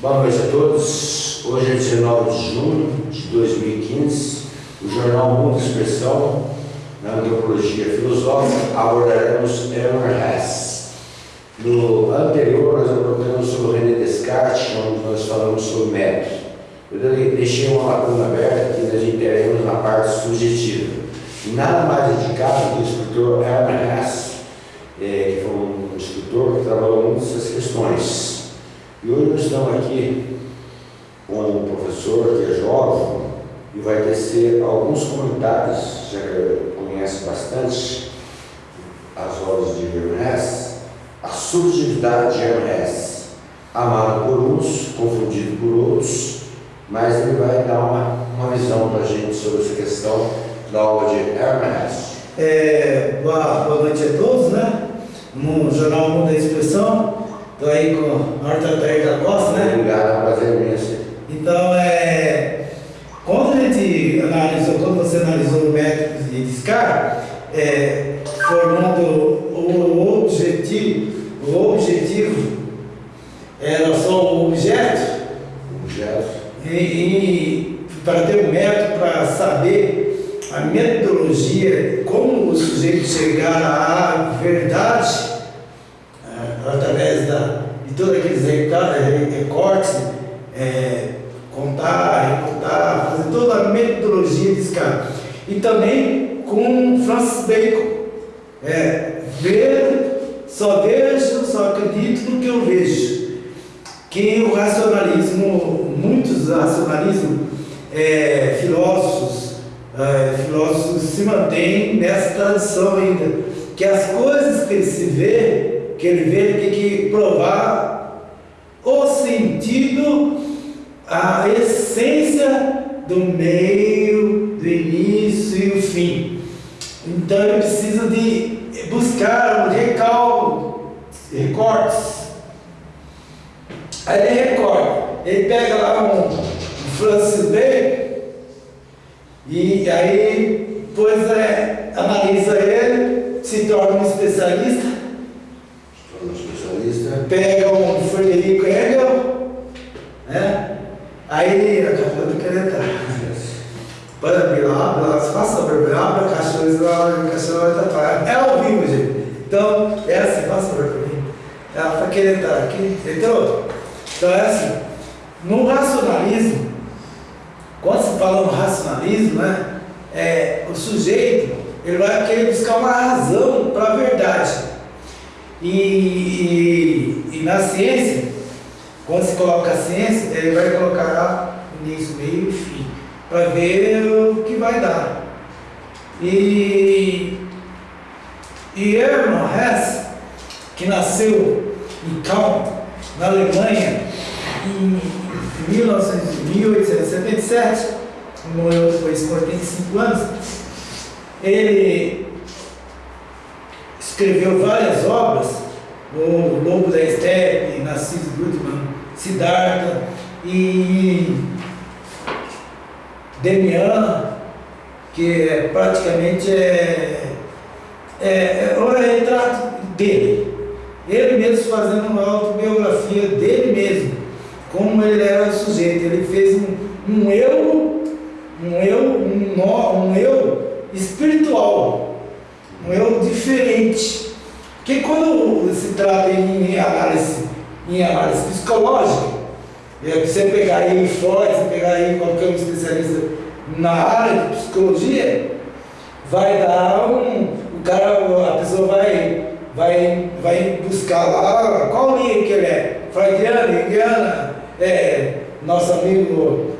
Boa noite a todos. Hoje é 19 de junho de 2015. O jornal Mundo Expressão, na antropologia filosófica, abordaremos Elmer Hess. No anterior, nós abordamos sobre René Descartes, onde nós falamos sobre método. Eu deixei uma lacuna aberta que nós entraremos na parte subjetiva. Nada mais indicado que o escritor Elmer Hess, é, que foi um escritor que trabalhou muito essas questões. E hoje nós estamos aqui com um professor que é jovem e vai tecer alguns comentários, já que conhece bastante as obras de Hermes, a subjetividade de Hermes, amado por uns, confundido por outros, mas ele vai dar uma, uma visão para a gente sobre essa questão da obra de Hermes. É, boa, boa noite a todos, né? No Jornal Mundo da Expressão, Estou aí com a Horta da Costa, né? Obrigado, é prazer imenso. Então, é, quando a gente analisou, quando você analisou o método de Descartes, é, formando o objetivo, o objetivo era só o objeto, objeto. E, e para ter um método para saber a metodologia, como o sujeito chegar à verdade, através da, de todos aqueles recortes, é, contar, recontar, fazer toda a metodologia desse cara. E também com Francis Bacon. É, ver, só vejo, só acredito no que eu vejo. Que o racionalismo, muitos racionalismos, é, filósofos, é, filósofos se mantêm nessa tradição ainda, que as coisas que se vê que ele vê, ele tem que provar o sentido, a essência do meio, do início e o fim. Então ele precisa de buscar um recalque, recortes. Aí ele recorta, ele pega lá um, um Francis Bacon e aí depois é, analisa ele, se torna um especialista pega um Frederico Hegel, né? Aí, a café do querer entrar. Para abrir lá, abra a lá, a caixão vai estar É ao vivo, gente. Então, é assim, abrir para mim. Ela está querendo entrar aqui, entrou? Então é assim, no racionalismo, quando se fala no racionalismo, né? É, o sujeito, ele vai querer buscar uma razão para a verdade. E, e, e, na ciência, quando se coloca a ciência, ele vai colocar início, meio e fim, para ver o que vai dar. E, e Hesse, que nasceu em Kaun, na Alemanha, em 1877, morreu depois de 45 anos, ele escreveu várias obras, o Lobo da Estepe, Narciso Gutmann, Siddhartha e Demian, que é, praticamente é, é, é o retrato dele. Ele mesmo fazendo uma autobiografia dele mesmo, como ele era sujeito. Ele fez um, um eu, um eu, um, um eu espiritual um eu diferente. Porque quando se trata em análise, em análise psicológica, é você pegar aí Freud, você pegar aí qualquer um especialista na área de psicologia, vai dar um. O cara, a pessoa vai, vai, vai buscar lá qual linha que ele é. Freudiana, Indiana, é, nosso amigo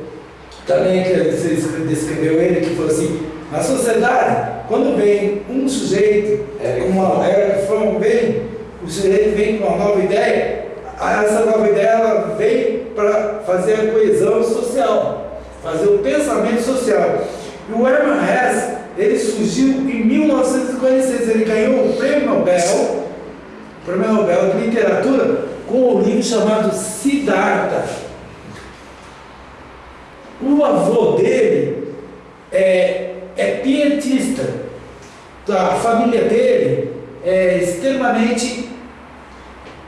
também que você descreveu ele, que falou assim, a sociedade, quando vem um sujeito é, com uma é, vem, o sujeito vem com uma nova ideia, essa nova ideia ela vem para fazer a coesão social, fazer o pensamento social. E o Hermann Hesse, ele surgiu em 1956, ele ganhou o prêmio Nobel, o prêmio Nobel de Literatura, com um livro chamado Siddhartha. O avô dele é é pietista. A família dele é extremamente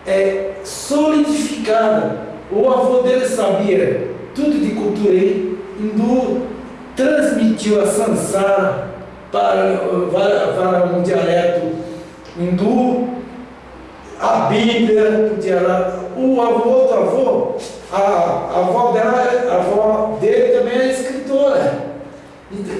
é, solidificada O avô dele sabia tudo de cultura hindu, transmitiu a Sansara para, para, para um dialeto hindu, a Bíblia, o avô do avô, a, a avó dela, a avó dele também é escritora.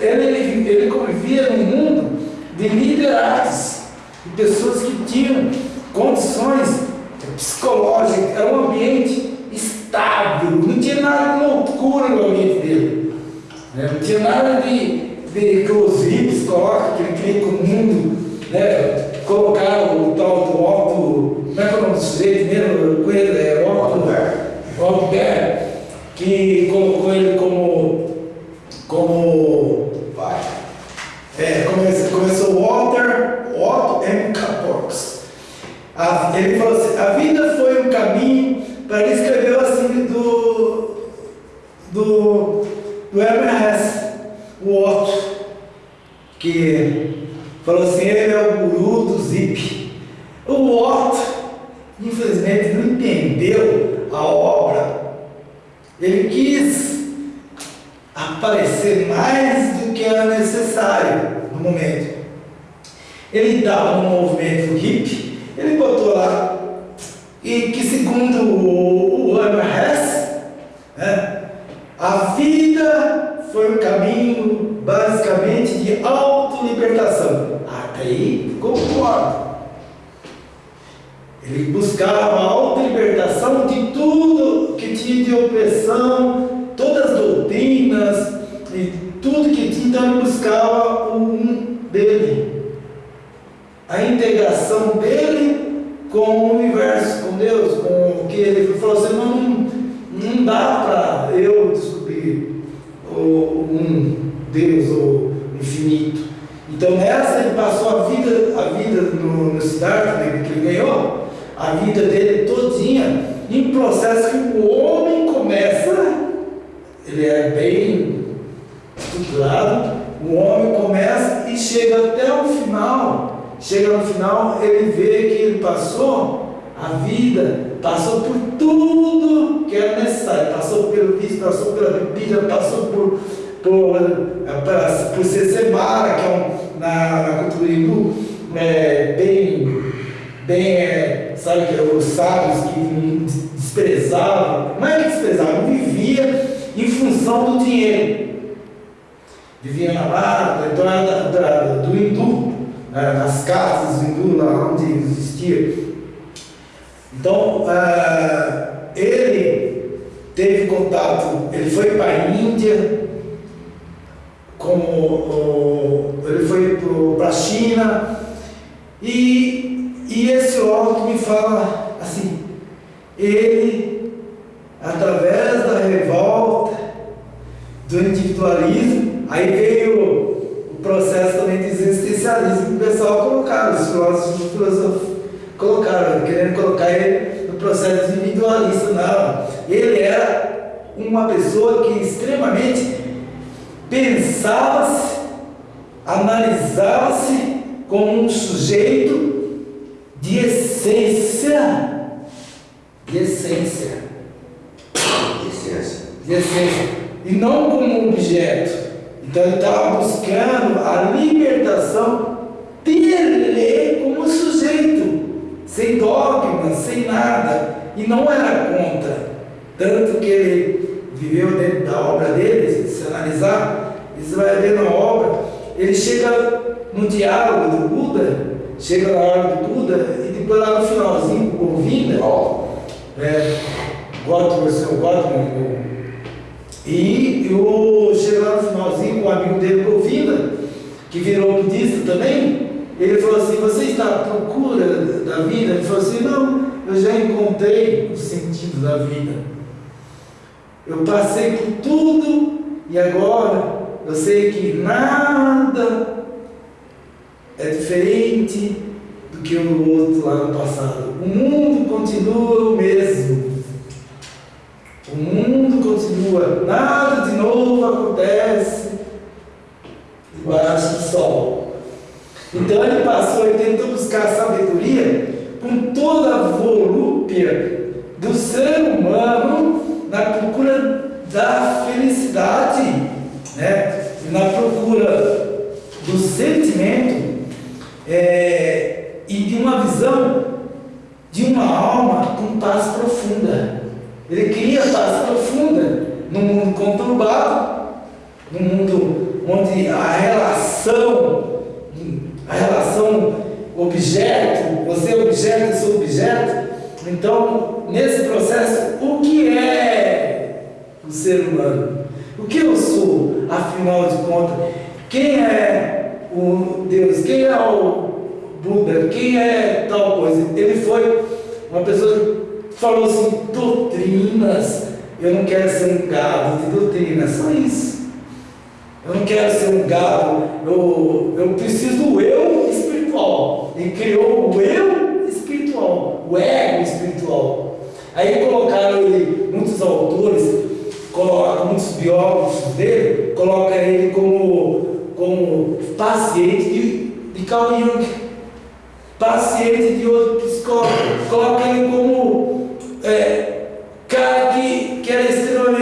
Ele, ele convivia num mundo de liderados, de pessoas que tinham condições psicológicas, era um ambiente estável, não tinha nada de loucura no ambiente dele. Né? Não tinha nada de, de que os hippies colocam, que ele queria que o mundo né, colocar o tal do alto, como é que é o nome do sujeito mesmo? Com ele, é Alto que colocou ele como, como Vai. é, começou, começou Walter Otto M. Capox. Ele falou assim, a vida foi um caminho, para ele escreveu assim do, do, do Herman Hesse, o Otto, que falou assim, ele é o guru do Zip. O Otto, infelizmente, não entendeu a obra. Ele quis aparecer mais do que era necessário no momento. Ele estava no movimento hippie, ele botou lá, e que segundo o, o Hess, né, a foi um caminho basicamente de autolibertação. Até aí concordo. Ele buscava a autolibertação de tudo que tinha de opressão, todas as doutrinas e tudo que tinha, então ele buscava o um dele. A integração dele com o universo, com Deus, com o que ele falou assim, não, não dá para eu o, um Deus, o infinito. Então nessa ele passou a vida, a vida no, no Siddhartha, né, que ele ganhou, a vida dele todinha em processo que o homem começa, ele é bem estruturado, o homem começa e chega até o final, chega no final, ele vê que ele passou a vida, passou por tudo que era necessário, passou pelo vício, passou pela bebida, passou por, por, por, por ser semara, que é um, na, na cultura hindu, é, bem, bem é, sabe, que os sábios que desprezavam, não é que desprezavam, vivia em função do dinheiro. Vivia na da, da, do hindu, né, nas casas do hindu, lá onde existia. Então, uh, ele teve contato, ele foi para a Índia, como, ele foi para a China, e e esse órgão me fala assim, ele, através da revolta, do individualismo, aí veio o processo também de existencialismo o pessoal colocaram, os filósofos filósofos colocaram, querendo colocar ele no processo individualista, não. Ele era uma pessoa que extremamente pensava-se, analisava-se como um sujeito de essência. De essência. De essência. De essência. E não como objeto. Então ele estava buscando a libertação dele como sujeito, sem dogmas, sem nada. E não era contra. Tanto que ele viveu dentro da obra dele, se analisar, você vai ver na obra, ele chega no diálogo do Buda, chega na hora do Buda e depois lá no finalzinho, ouvindo, ó, é, Gottman, seu Gottman, e eu chego lá no finalzinho com o amigo dele, ouvindo, que virou budista também, ele falou assim, você está à procura da vida? Ele falou assim, não, eu já encontrei o sentido da vida. Eu passei por tudo e agora eu sei que nada é diferente do que o outro lá no passado. O mundo continua o mesmo. O mundo continua, nada de novo acontece debaixo do sol. Então ele passou e tentou buscar sabedoria com toda a volúpia do ser humano da felicidade, né? na procura do sentimento é, e de uma visão de uma alma com paz profunda. Ele queria paz profunda num mundo conturbado, num mundo onde a relação, a relação objeto, você é objeto, eu sou objeto. Então, nesse processo, o que é o ser humano? O que eu sou, afinal de contas? Quem é o Deus? Quem é o Buda? Quem é tal coisa? Ele foi uma pessoa que falou assim: doutrinas. Eu não quero ser um gado de doutrina, só isso. Eu não quero ser um gado, eu, eu preciso do eu espiritual. E criou o eu espiritual, o ego espiritual. Aí colocaram ele, muitos autores, coloca, muitos biógrafos dele, coloca ele como, como paciente de, de Carl Jung, paciente de outro psicólogo, coloca ele como é, cara que, que era extremamente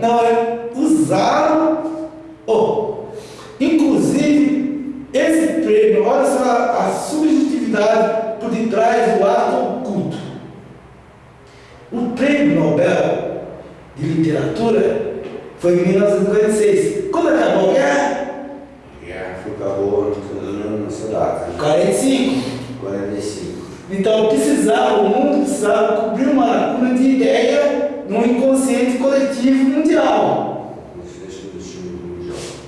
Não, é usaram. Oh, inclusive, esse prêmio, olha só a subjetividade por detrás do ato oculto. O prêmio Nobel de Literatura foi em 1956. Quando acabou a guerra? A guerra acabou nessa data. 45. 45. Então precisava, o mundo precisava cobrir uma lacuna de ideia coletivo mundial.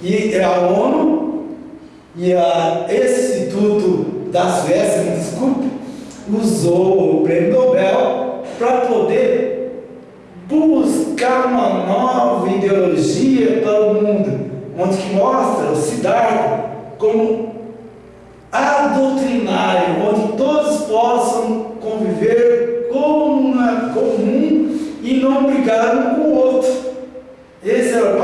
E a ONU e a, Instituto da Suécia, me desculpe, usou o prêmio Nobel para poder buscar uma nova ideologia para o mundo, onde que mostra o Siddhartha como a doutrinário, onde todos possam conviver como uma comum e não brigar um com o outro.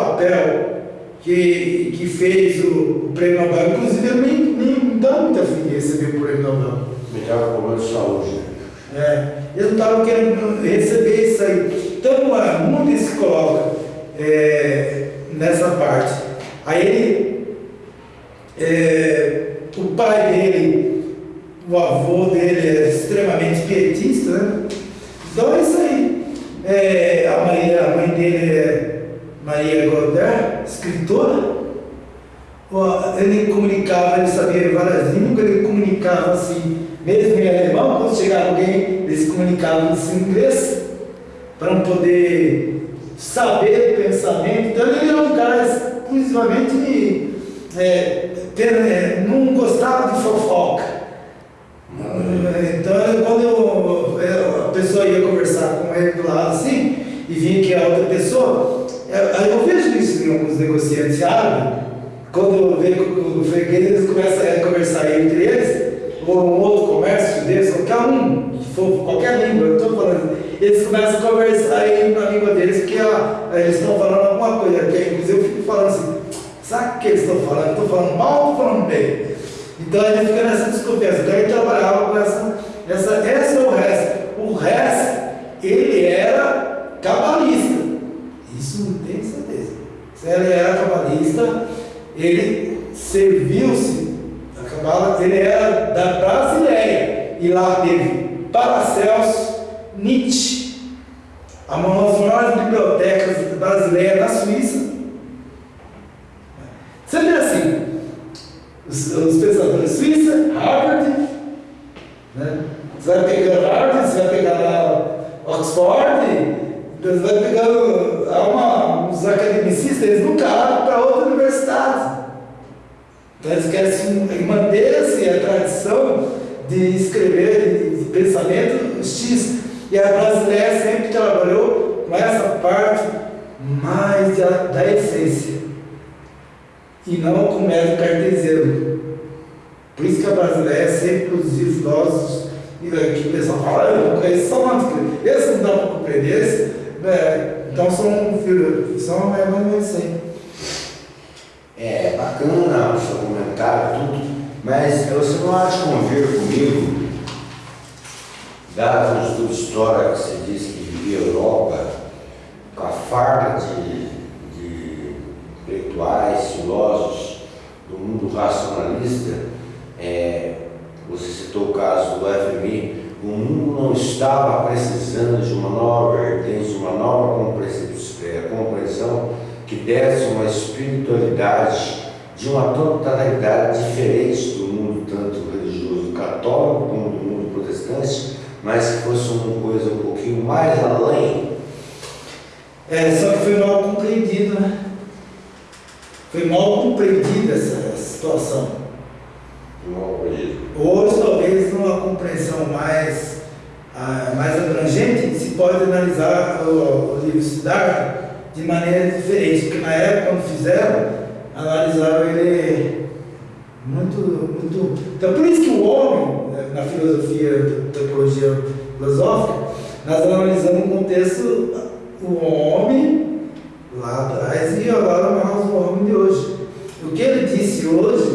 Papel que, que fez o, o prêmio Nobel. Inclusive, eu nem, nem dá muita fim de receber o prêmio Nobel. Me dava problema de saúde. Né? É, eu não estava querendo receber isso aí. Então, o mundo se coloca é, nessa parte. Aí ele. É, o pai dele, o avô dele é extremamente pietista, né? Então é isso aí. É, a, mãe, a mãe dele é, Maria Goddard, escritora, ele comunicava, ele sabia várias línguas, ele comunicava assim, mesmo em alemão, quando chegava alguém, ele se comunicava em inglês, para não poder saber o pensamento. Então ele era um cara exclusivamente é, ter, é, não gostava de fofoca. Então quando eu, eu, a pessoa ia conversar com ele do lado assim, e vinha que a outra pessoa, eu, eu vejo isso em alguns negociantes árabes, quando vem o freguês, eles começam a conversar entre eles, ou um outro comércio deles, qualquer um, qualquer língua, eu estou falando, eles começam a conversar aí na língua deles, porque ó, eles estão falando alguma coisa, que inclusive eu fico falando assim, sabe o que eles estão falando? Estou falando mal ou falando bem? Então a gente fica nessa desconfiança. Então gente trabalhava com essa, essa, esse é o resto. O resto, ele era cabalista. Isso não tem certeza. Se ele era cabalista, ele serviu-se da cabala, ele era da Brasileia. E lá teve Paracelso, Nietzsche, uma das maiores bibliotecas brasileiras na Suíça. Você vê assim, os, os pensadores Suíça, Harvard, né? você vai pegando Harvard, você vai pegar Oxford, você vai pegando há uma, uns academicistas, eles nunca abrem para outra universidade. Então eles querem manter-se a tradição de escrever, de pensamento X. E a brasileira sempre trabalhou com essa parte mais da, da essência e não com o método cartesiano. Por isso que a brasileira sempre produziu filósofos e que o pessoal fala, eu não conheço só uma esse não dá para compreender, esse, né? então são, são é mais ou menos assim. É bacana o seu comentário, tudo, mas você não acha convir comigo, dado o estudo história que você disse que vivia a Europa, com a farda de, de intelectuais, filósofos do mundo racionalista, é, você citou o caso do FMI, o mundo não estava precisando de uma nova vertente, de uma nova compreensão que desse uma espiritualidade de uma totalidade diferente do mundo tanto religioso católico como do mundo protestante, mas que fosse uma coisa um pouquinho mais além. É, só que foi mal compreendido, né? Foi mal compreendida essa situação. Hoje, talvez, numa compreensão mais, ah, mais abrangente, se pode analisar o, o livro Siddhartha de maneira diferente, porque na época, quando fizeram, analisaram ele muito, muito. Então, por isso que o homem, né, na filosofia, teologia filosófica, nós analisamos o contexto, o homem lá atrás e agora nós, o homem de hoje. O que ele disse hoje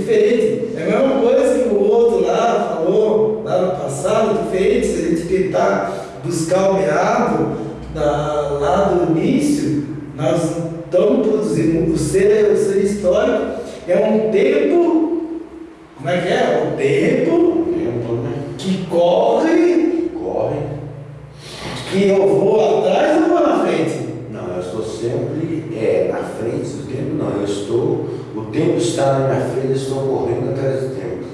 diferente. É a mesma coisa que o outro lá falou lá no passado, diferente. Se a gente tentar buscar o meado da, lá do início, nós estamos produzindo. O ser, o ser histórico é um tempo, como é que é? O tempo Tempo, né? que corre, Corre. que eu vou atrás ou vou na frente? Não, eu estou sempre é, na frente do tempo, não. Eu estou, tempo está na minha frente, estou correndo atrás do tempo.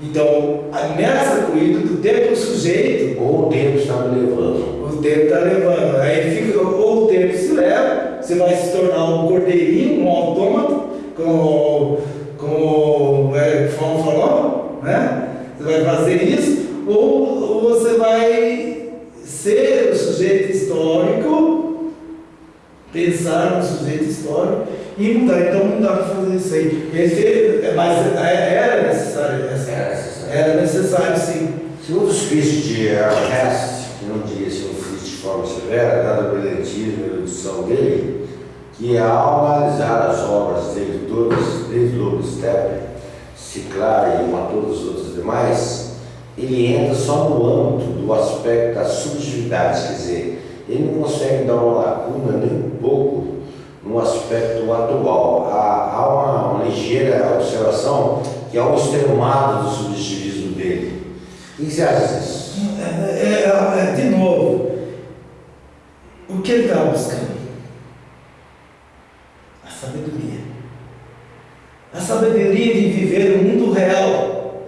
Então, nessa corrida do tempo sujeito, Ou o tempo está me levando. o tempo está levando. Aí fica, ou o tempo se leva, você vai se tornar um cordeirinho, um autômato, como, como é, Fão falou, né? Você vai fazer isso, ou, ou você vai ser o sujeito histórico, pensar no sujeito histórico e mudar. Então não dá para fazer isso aí. Esse, mas era necessário, essa- Era necessário. era necessário sim. Segundo os críticos de Ernest, que não diria ser um crítico de forma severa, dado o brilhantismo e erudição dele, que ao analisar as obras dele todas, desde Lobo Steppe, Ciclar e uma todas as outras demais, ele entra só no âmbito do aspecto da subjetividade, quer dizer, ele não consegue dar uma lacuna nem um pouco no aspecto atual. Há, há uma, uma, ligeira observação que é há um extremado do subjetivismo dele. O que você acha disso? É, é, é de novo, o que ele está buscando? A sabedoria. A sabedoria de viver o mundo real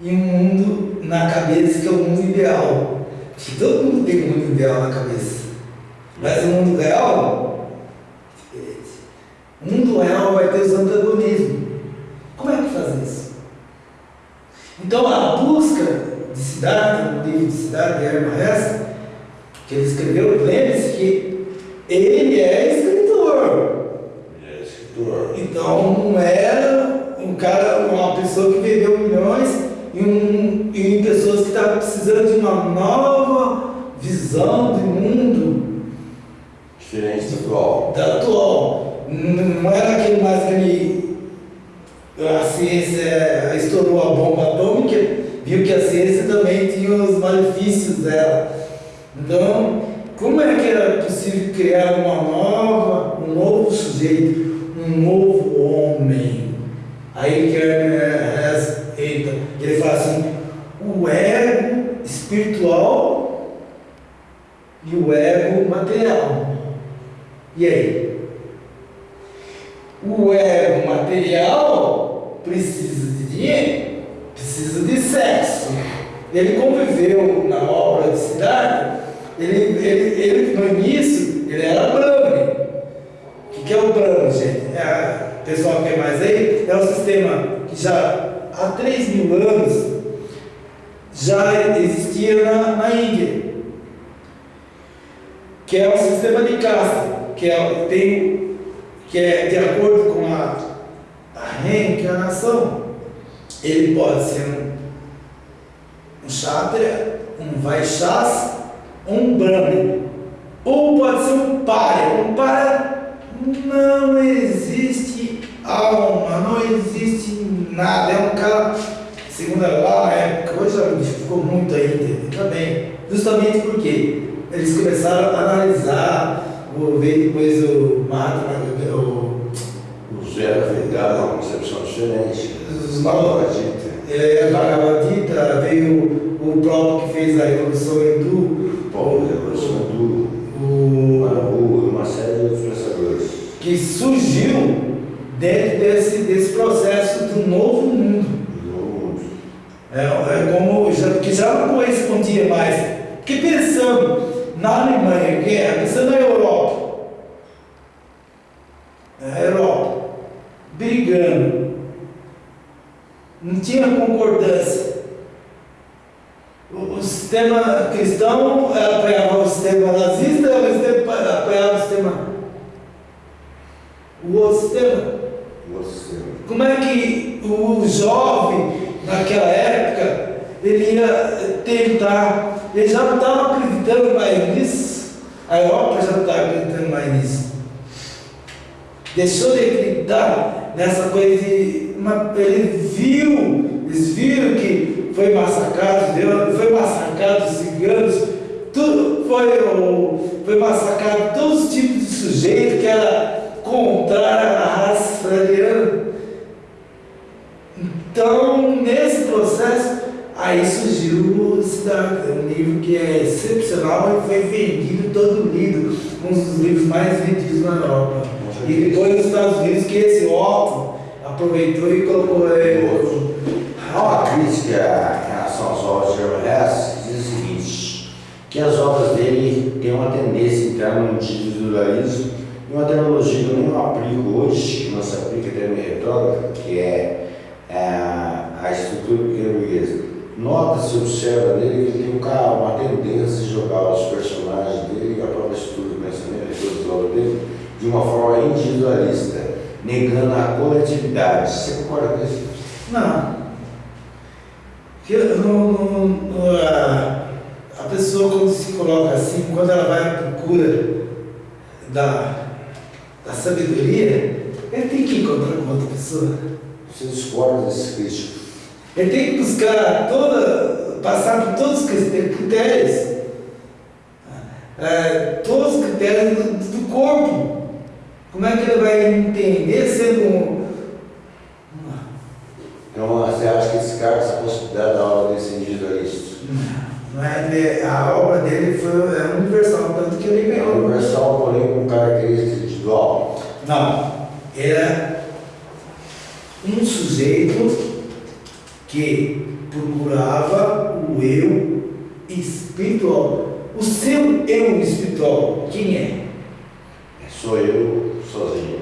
e um mundo na cabeça que é o mundo ideal. Todo mundo tem um mundo ideal na cabeça. Mas o mundo real Mundo real vai ter os antagonismos. Como é que faz isso? Então a busca de cidade, no livro de cidade de Herman Hesse, que ele escreveu, lembre-se que ele é escritor. Ele é escritor. Então não era um cara, uma pessoa que vendeu milhões e, um, e pessoas que estavam precisando de uma nova visão do mundo Diferente do atual. da. Não era aquele mais que a ciência estourou a bomba atômica, viu que a ciência também tinha os malefícios dela. Então, como é que era possível criar uma nova, um novo sujeito, um novo homem? Aí que é, entra, ele fala assim, o ego espiritual e o ego material. E aí? O ego material precisa de dinheiro, precisa de sexo. Ele conviveu na obra de cidade, ele, ele, ele no início, ele era Brahme. O que, que é o Brahme, gente? É, pessoal quer mais aí? É um sistema que já há 3 mil anos já existia na, na Índia que é o sistema de casta, que é, tem, que é de acordo reencarnação, ele pode ser um, um Kshatriya, um Vaishas, um Brahmin, ou pode ser um Párya. Um Párya não existe alma, não existe nada, é um cara, segundo lá na época, hoje já ficou muito ainda, também, justamente porque eles começaram a analisar, o, veio depois o Mahatma, o, Vegano é uma concepção diferente. os Bhagavad novos, Gita. é, Bhagavad Gita, veio o próprio que fez a Revolução Hindu, Paulo Revolução do o, Marabu uma série de outros pensadores. que surgiu dentro desse, desse processo do novo mundo. do mundo. É, é como, já, que já não correspondia mais. Porque pensando na Alemanha, guerra, pensando na Europa, na Europa, brigando, não tinha concordância. O, o sistema cristão apoiava o sistema nazista, o sistema, apoiava o sistema. O outro sistema. Você. Como é que o jovem, naquela época, ele ia tentar, ele já não estava acreditando mais nisso, a Europa já não estava acreditando mais nisso. Deixou de acreditar nessa coisa de. Uma, ele viu, eles viram que foi massacrado, Deus, foi massacrado os ciganos, tudo foi, foi massacrado todos os tipos de sujeito que era contrário à raça ariana. Então, nesse processo, aí surgiu o Cidade, um livro que é excepcional e foi vendido todo lido, um dos livros mais vendidos na Europa. E depois nos Estados Unidos, que esse Otto aproveitou e colocou. É, Há uma crítica em relação às obras de Herman Hesse que diz o seguinte, que as obras dele têm uma tendência a entrar no individualismo e uma terminologia que eu não aplico hoje, que não se aplica até minha retórica, que é a, a estrutura burguesa. Nota-se, observa nele que ele tem um uma tendência de jogar os personagens dele a própria estrutura do pensamento as obras dele de uma forma individualista, negando a coletividade. Você concorda com isso? Não. No- no- no- a, a pessoa quando se coloca assim, quando ela vai à procura da, da sabedoria, ele tem que encontrar com outra pessoa. Você discorda desses críticos? Ele tem que buscar toda, passar por todos os cri- critérios. É, todos os critérios do, do corpo. Como é que ele vai entender sendo um. Então você acha que descarta essa possibilidade da obra desse individualista? Não é, a obra dele foi é universal, tanto que ele É ganhou. universal, porém com característica individual. Não. Ele é um sujeito que procurava o eu espiritual. O seu eu espiritual, quem é? Sou eu sozinho.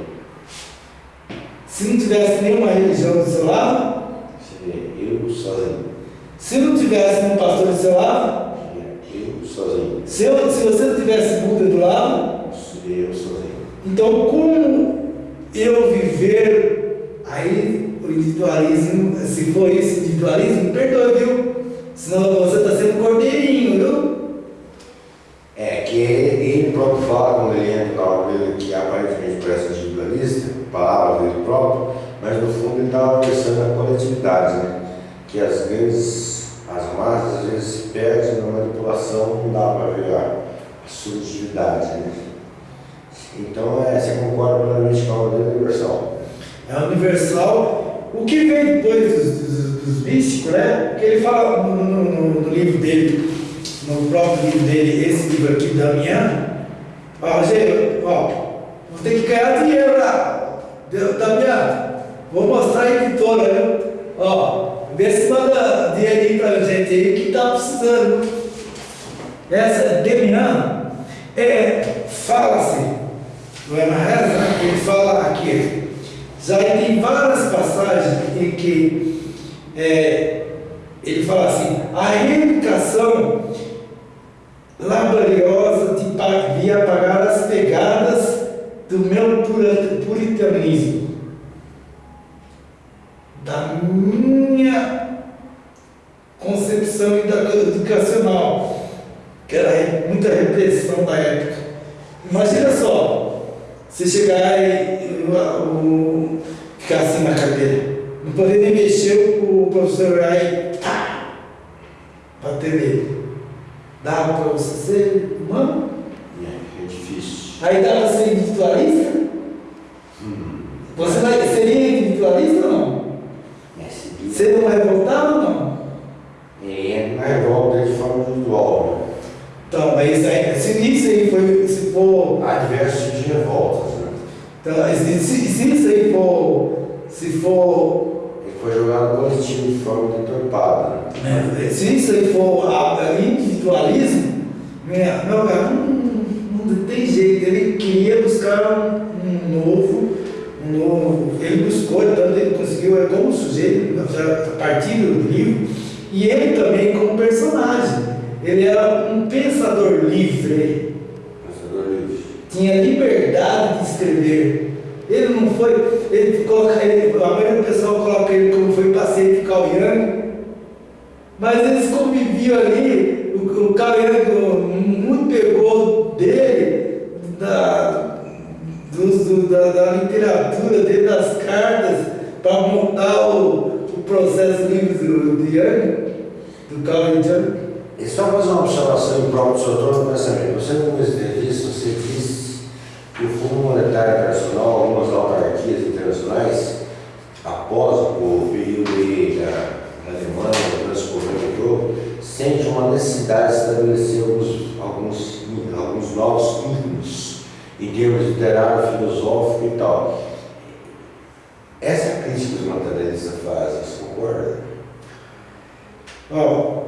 Se não tivesse nenhuma religião do seu lado, Seria eu sozinho. se não tivesse nenhum pastor do seu lado, Seria eu sozinho. se, eu- se você não tivesse Buda do lado, Seria eu sozinho. então como eu viver aí o individualismo, se for isso, individualismo, me perdoe, viu? Senão você está sendo cordeirinho, viu? É que ele, próprio fala, quando ele entra na obra dele, que aparentemente parece individualista, palavra dele próprio, mas no fundo ele estava pensando na coletividade, né? Que as grandes, as massas às vezes se perdem na manipulação, não dá para ver a, subjetividade, né? Então, é, você concorda plenamente com a obra dele universal. É universal. O que vem depois dos, dos, dos místicos, né? Que ele fala no- no- no livro dele, no próprio livro dele, esse livro aqui, Damião. Ó, Rogério, ó, vou ter que ganhar dinheiro lá. Damião, vou mostrar a editora, viu? Ó, vê se manda dinheirinho pra gente aí que tá precisando. Essa Damião, é, fala-se, no Emerson, né? ele fala aqui, já tem várias passagens em que é, ele fala assim, a reivindicação laboriosa de pa- de apagar as pegadas do meu puritanismo, da minha concepção edu- educacional, que era muita repressão da época. Imagina só, você chegar e o, ficar assim na cadeira, não poder nem mexer, o professor vai bater nele. Dá para você ser humano? É, é difícil. Aí dá para ser individualista? Você vai, seria individualista ou não? É seguir. Você não é revoltado ou não? Ele entra na revolta de forma individual. né? Então, mas isso aí, se isso aí foi, se for Há diversos tipos de revoltas, né? Então, se, se, se isso aí for, se for, foi jogado coletivo de forma deturpada. Né, se isso aí for a- a individualismo, né, meu cara, não, não tem jeito, ele queria buscar um, um novo, um novo, ele buscou, tanto ele conseguiu, é como sujeito, a partir do livro, e ele também como personagem, ele era um pensador livre, Pensador livre. tinha liberdade de escrever. Ele não foi, ele coloca ele, a maioria do pessoal coloca ele como foi paciente de Cauiano, mas eles conviviam ali, o, o Cauiano muito pegou dele, da, dos- do- da, da literatura, dele, das cartas, para montar o, o processo livre do Yang, do Cauiano. E só fazer uma observação em prol do seu trono pensamento. Você, como entrevista, você disse que o Fundo Monetário Internacional, algumas autarquias internacionais, após o período da, Alemanha, do descobrimento, sente uma necessidade de estabelecer alguns, alguns, alguns novos mínimos em termos literário, filosófico e tal. Essa crítica que os materialistas fazem, você concorda? Ó,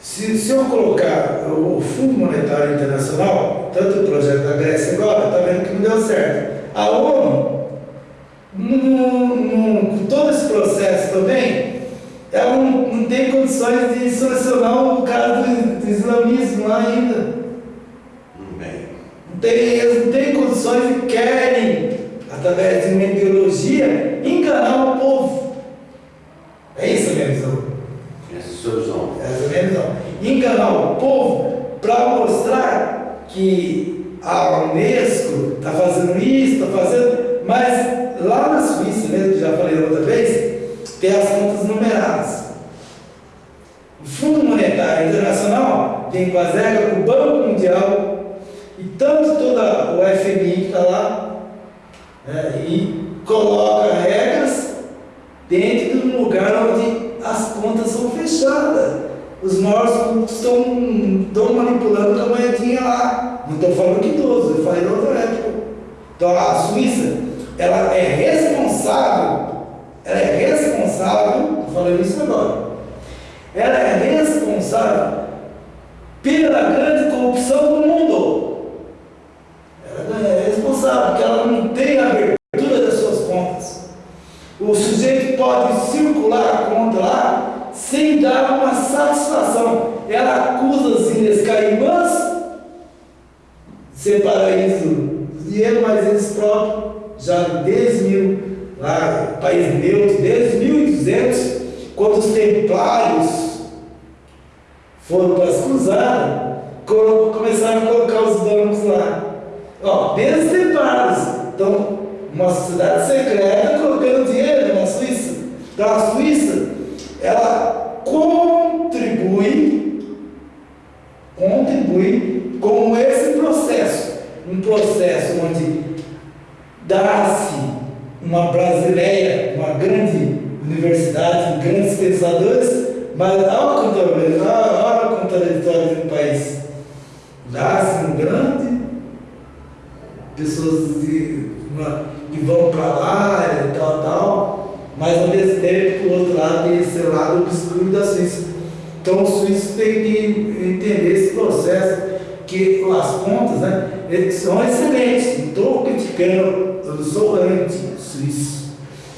se, se eu colocar o Fundo Monetário Internacional, tanto o projeto da Grécia agora, está vendo que não deu certo. A ONU, com todo esse processo também, ela não, não tem condições de solucionar o caso do, do islamismo lá ainda. Não tem, eles não têm condições e querem, através de uma ideologia,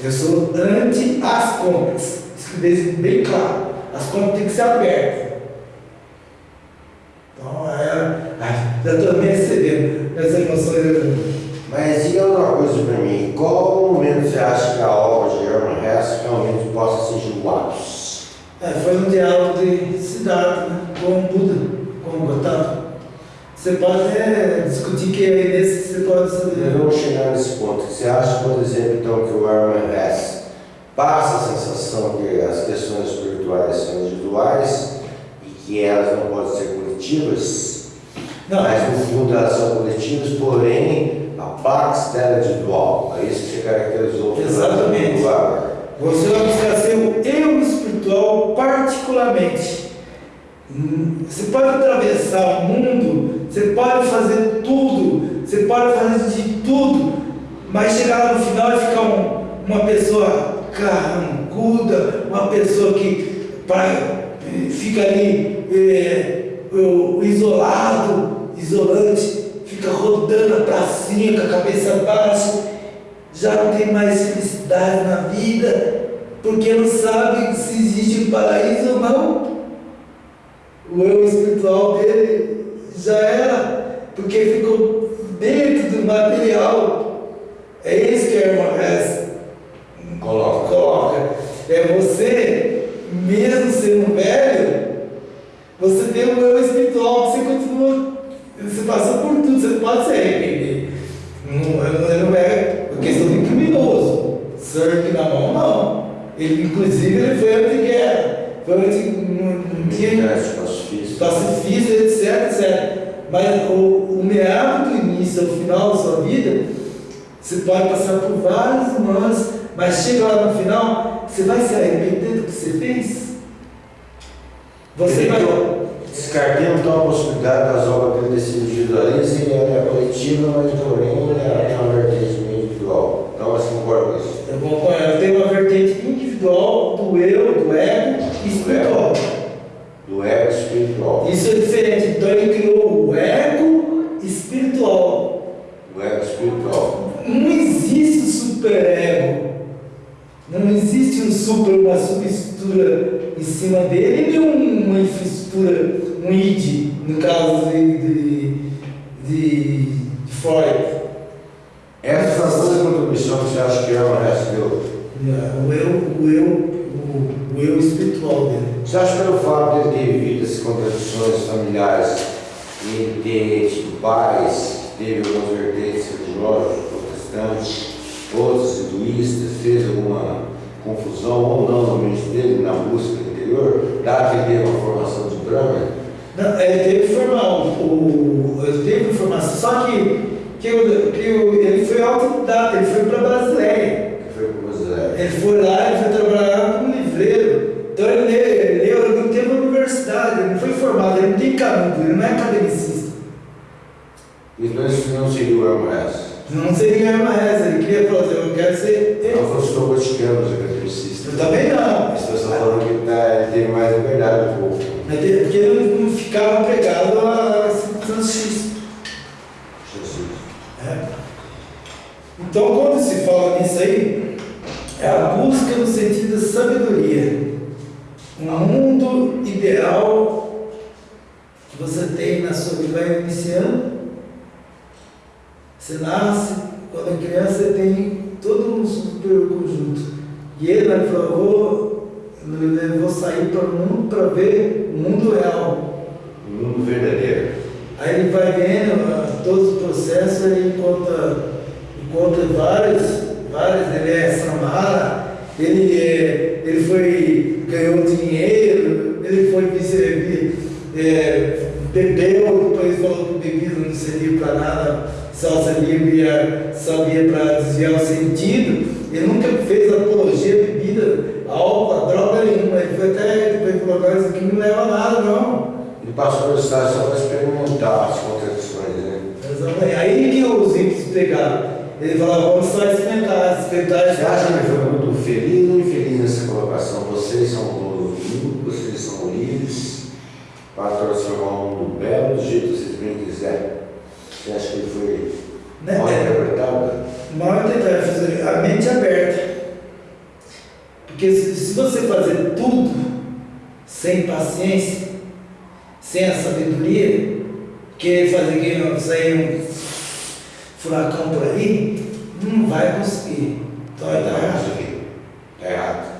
Eu sou anti as contas. Isso que deixa bem claro. As contas têm que ser abertas. Então, é, já estou me recebendo as emoções. Mas diga uma coisa para mim, qual momento você acha que a obra de Herman Hesse realmente possa o ápice? É, foi um diálogo de cidade, né, com o Buda, com o Gotama. Você pode até discutir que é nesse você pode saber. Vamos chegar nesse ponto. Você acha, por exemplo, então, que o Hesse passa a sensação que as questões espirituais são individuais e que elas não podem ser coletivas? Não. Mas no fundo elas são coletivas, porém a pax dela é individual. É isso que você caracterizou. Exatamente. Você ser o eu espiritual particularmente. Você pode atravessar o mundo você pode fazer tudo, você pode fazer de tudo, mas chegar lá no final e ficar um, uma pessoa carrancuda, uma pessoa que pra, fica ali é, isolado, isolante, fica rodando a pracinha com a cabeça baixa, já não tem mais felicidade na vida, porque não sabe se existe um paraíso ou não. O eu espiritual dele já era, porque ficou dentro do material. É isso que a irmã Hess coloca. coloca. É você, mesmo sendo velho, você tem um eu espiritual que você continua, você passou por tudo, você pode se arrepender. Não, não é questão de criminoso. Sangue na mão, não. Ele, inclusive, ele foi anti-guerra. Foi anti... Pacifista. Pacifista, etc, etc. Mas o, o meado do início ao final da sua vida, você pode passar por vários humanos, mas chega lá no final, você vai se arrepender do que você fez? Você vai. Descartemos então a possibilidade das obras terem sido individualistas e é coletiva, mas porém tem uma vertente individual. Então você concorda com isso? Eu concordo, ela tem uma vertente individual do eu, do ego e espiritual do ego espiritual. Isso é diferente. Então ele criou o ego espiritual. O ego espiritual. Não existe superego. Não existe um super, uma em cima dele, passou pelo estado só para experimentar as contradições, né? Exatamente. Aí que os ímpios pegaram. Ele falava, vamos só experimentar, experimentar. Você acha que ele foi muito feliz ou infeliz nessa colocação? Vocês são mundo, vocês são livres para transformar o mundo belo do jeito que vocês bem quiserem. Você acha que ele foi Né? mal interpretado? Mal fazer a mente aberta. Porque se, se você fazer tudo sem paciência, sem a sabedoria, querer fazer que sair um furacão por aí, não vai conseguir. Então vai dar errado. Está errado.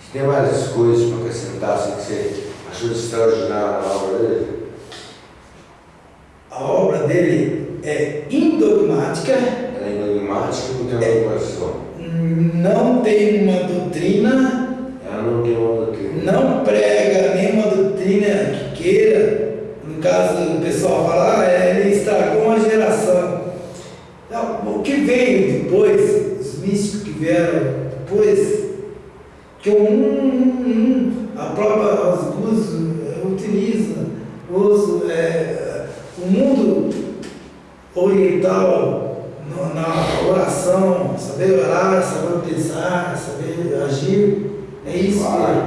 Se tem várias coisas para acrescentar, assim, que você achou extraordinário na obra dele? A obra dele é indogmática, Ela é enigmática e não tem uma não tem uma doutrina, Ela não tem uma doutrina. não prega nenhuma doutrina que queira. No caso, o pessoal fala, ah, é, ele estragou uma geração. Não, o que veio depois, os místicos que vieram depois, que um, um, um, a própria Osguz utiliza, usa, é, o mundo oriental na oração, saber orar, saber pensar, saber agir, é isso,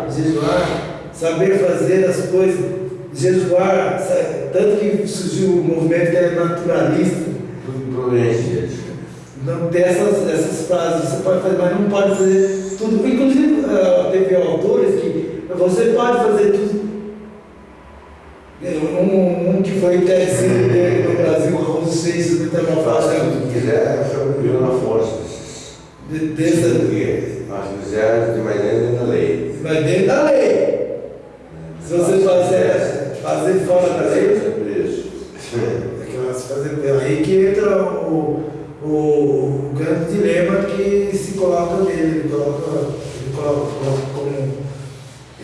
jejuar, saber fazer as coisas, jejuar, sa- tanto que surgiu o movimento que é naturalista, não tem essas, essas frases, você pode fazer, mas não pode fazer tudo. Inclusive, ah, teve autores que você pode fazer tudo. Um, um que foi dele no Brasil, Raul Seixas, que estava tudo que quiser, eu na força de- dessa. Nós quisermos, tem mais dentro da lei. Mas dentro da lei. Se você fazer, fazer fora da lei, é preso. é que vai se fazer. Aí que entra o, o, o grande dilema que se coloca nele. Ele coloca, ele coloca, coloca como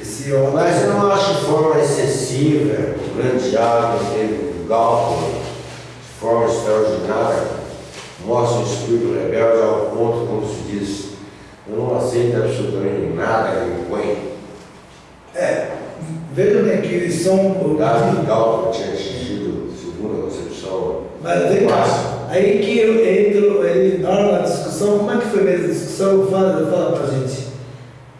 esse homem. Mas eu não acho de forma excessiva, o grande diabo teve um Galton, de forma extraordinária, mostra um espírito rebelde ao ponto, como se diz, eu não aceito absolutamente nada que me põe. É, veja bem que são. O Davi Galton tinha atingido, segundo a concepção, Mas vem cá, aí que eu entro, ele, na hora da discussão, como é que foi mesmo a discussão? Fala, fala pra gente.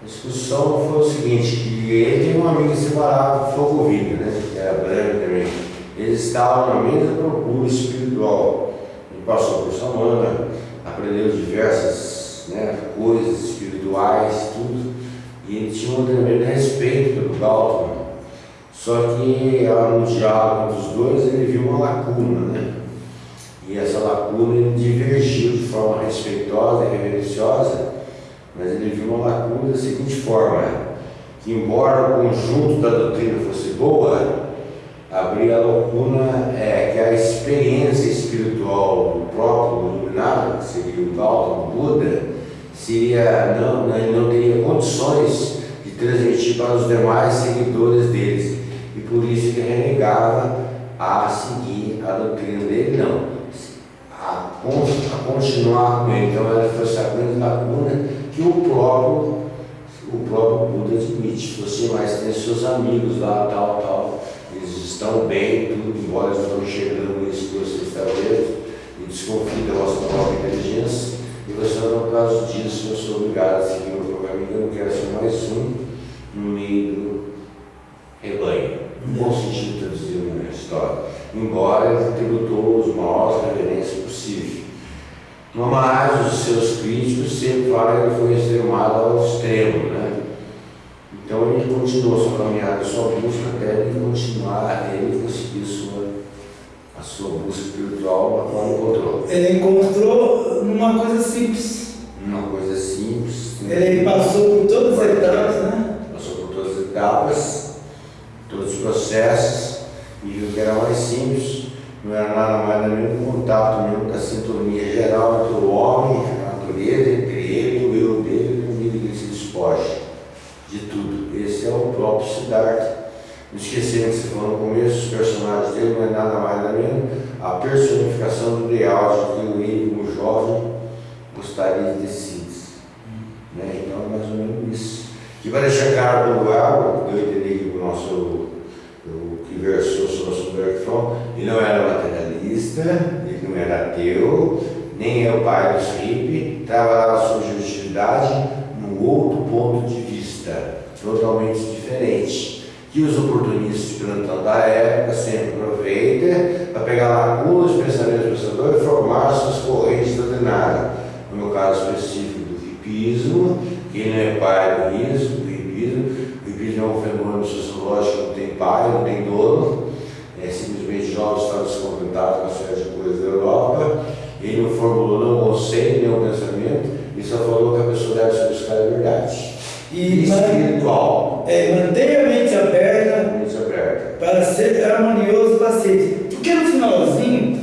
A discussão foi o seguinte, que ele tem um amigo separado, Fogovilho, né? Que era branco também. Eles estavam na mesma procura espiritual. Ele passou por Samana, aprendeu diversas né, coisas espirituais, tudo. E ele tinha um tremendo respeito pelo Galton. Só que ah, no diálogo entre os dois ele viu uma lacuna, né? E essa lacuna ele divergiu de forma respeitosa e reverenciosa mas ele viu uma lacuna da seguinte forma, que embora o conjunto da doutrina fosse boa, abria a lacuna é, que a experiência espiritual do próprio iluminado, que seria o Gautama Buda, seria, não, não, ele não teria condições de transmitir para os demais seguidores deles. E por isso ele renegava a seguir a doutrina dele, não. A, a continuar com ele. Então ela foi essa grande lacuna que o próprio, o próprio Buda admite. Você mais tem seus amigos lá, tal, tal. Eles estão bem, tudo, embora eles enxergando isso que você está vendo, e desconfia da vossa própria inteligência, e você por causa disso, eu sou obrigado a seguir o que eu não quero ser mais um no meio do rebanho. No bom sentido traduzido na história. Embora ele tributou os maiores reverências possíveis. Mas os seus críticos sempre falam que ele foi extremado ao extremo, né? Então ele continuou sua caminhada, sua busca até ele continuar, ele conseguir sua, a sua busca espiritual, a qual encontrou. Ele encontrou numa coisa simples. Uma coisa simples. Ele passou por todas as etapas, né? Passou por todas as etapas, todos os processos, e viu que era mais simples, não era nada mais nada menos que um contato com a sintonia geral entre o homem, a natureza, entre ele, o eu dele, e o nível que ele se despoja de tudo. Esse é o próprio Siddhartha. Esquecendo que você falou no começo, os personagens dele não é nada mais nada menos a personificação do ideal de que ele, como jovem, gostaria de sido. Né? Então é mais ou menos isso. Que vai deixar claro no lugar, eu entendi que o nosso, o que versou sobre o nosso ele não era materialista, ele não era ateu, nem é o pai dos hippies, trabalhava sua subjetividade num outro ponto de vista, totalmente diferente. Que os oportunistas de plantão da época sempre aproveitam para pegar lacunas dos pensamentos do pensador e formar suas correntes doutrinárias. No meu caso específico do hipismo, que não é pai do risco, do hipismo, o hipismo é um fenômeno sociológico que não tem pai, não tem dono, é simplesmente jovens estão descontentados com a série de coisas da Europa, ele não formulou nenhum conceito, nenhum pensamento, e só falou que a pessoa deve se buscar a verdade. E espiritual. É, mantenha a mente aberta Mente aberta. para ser harmonioso paciente. Porque no finalzinho,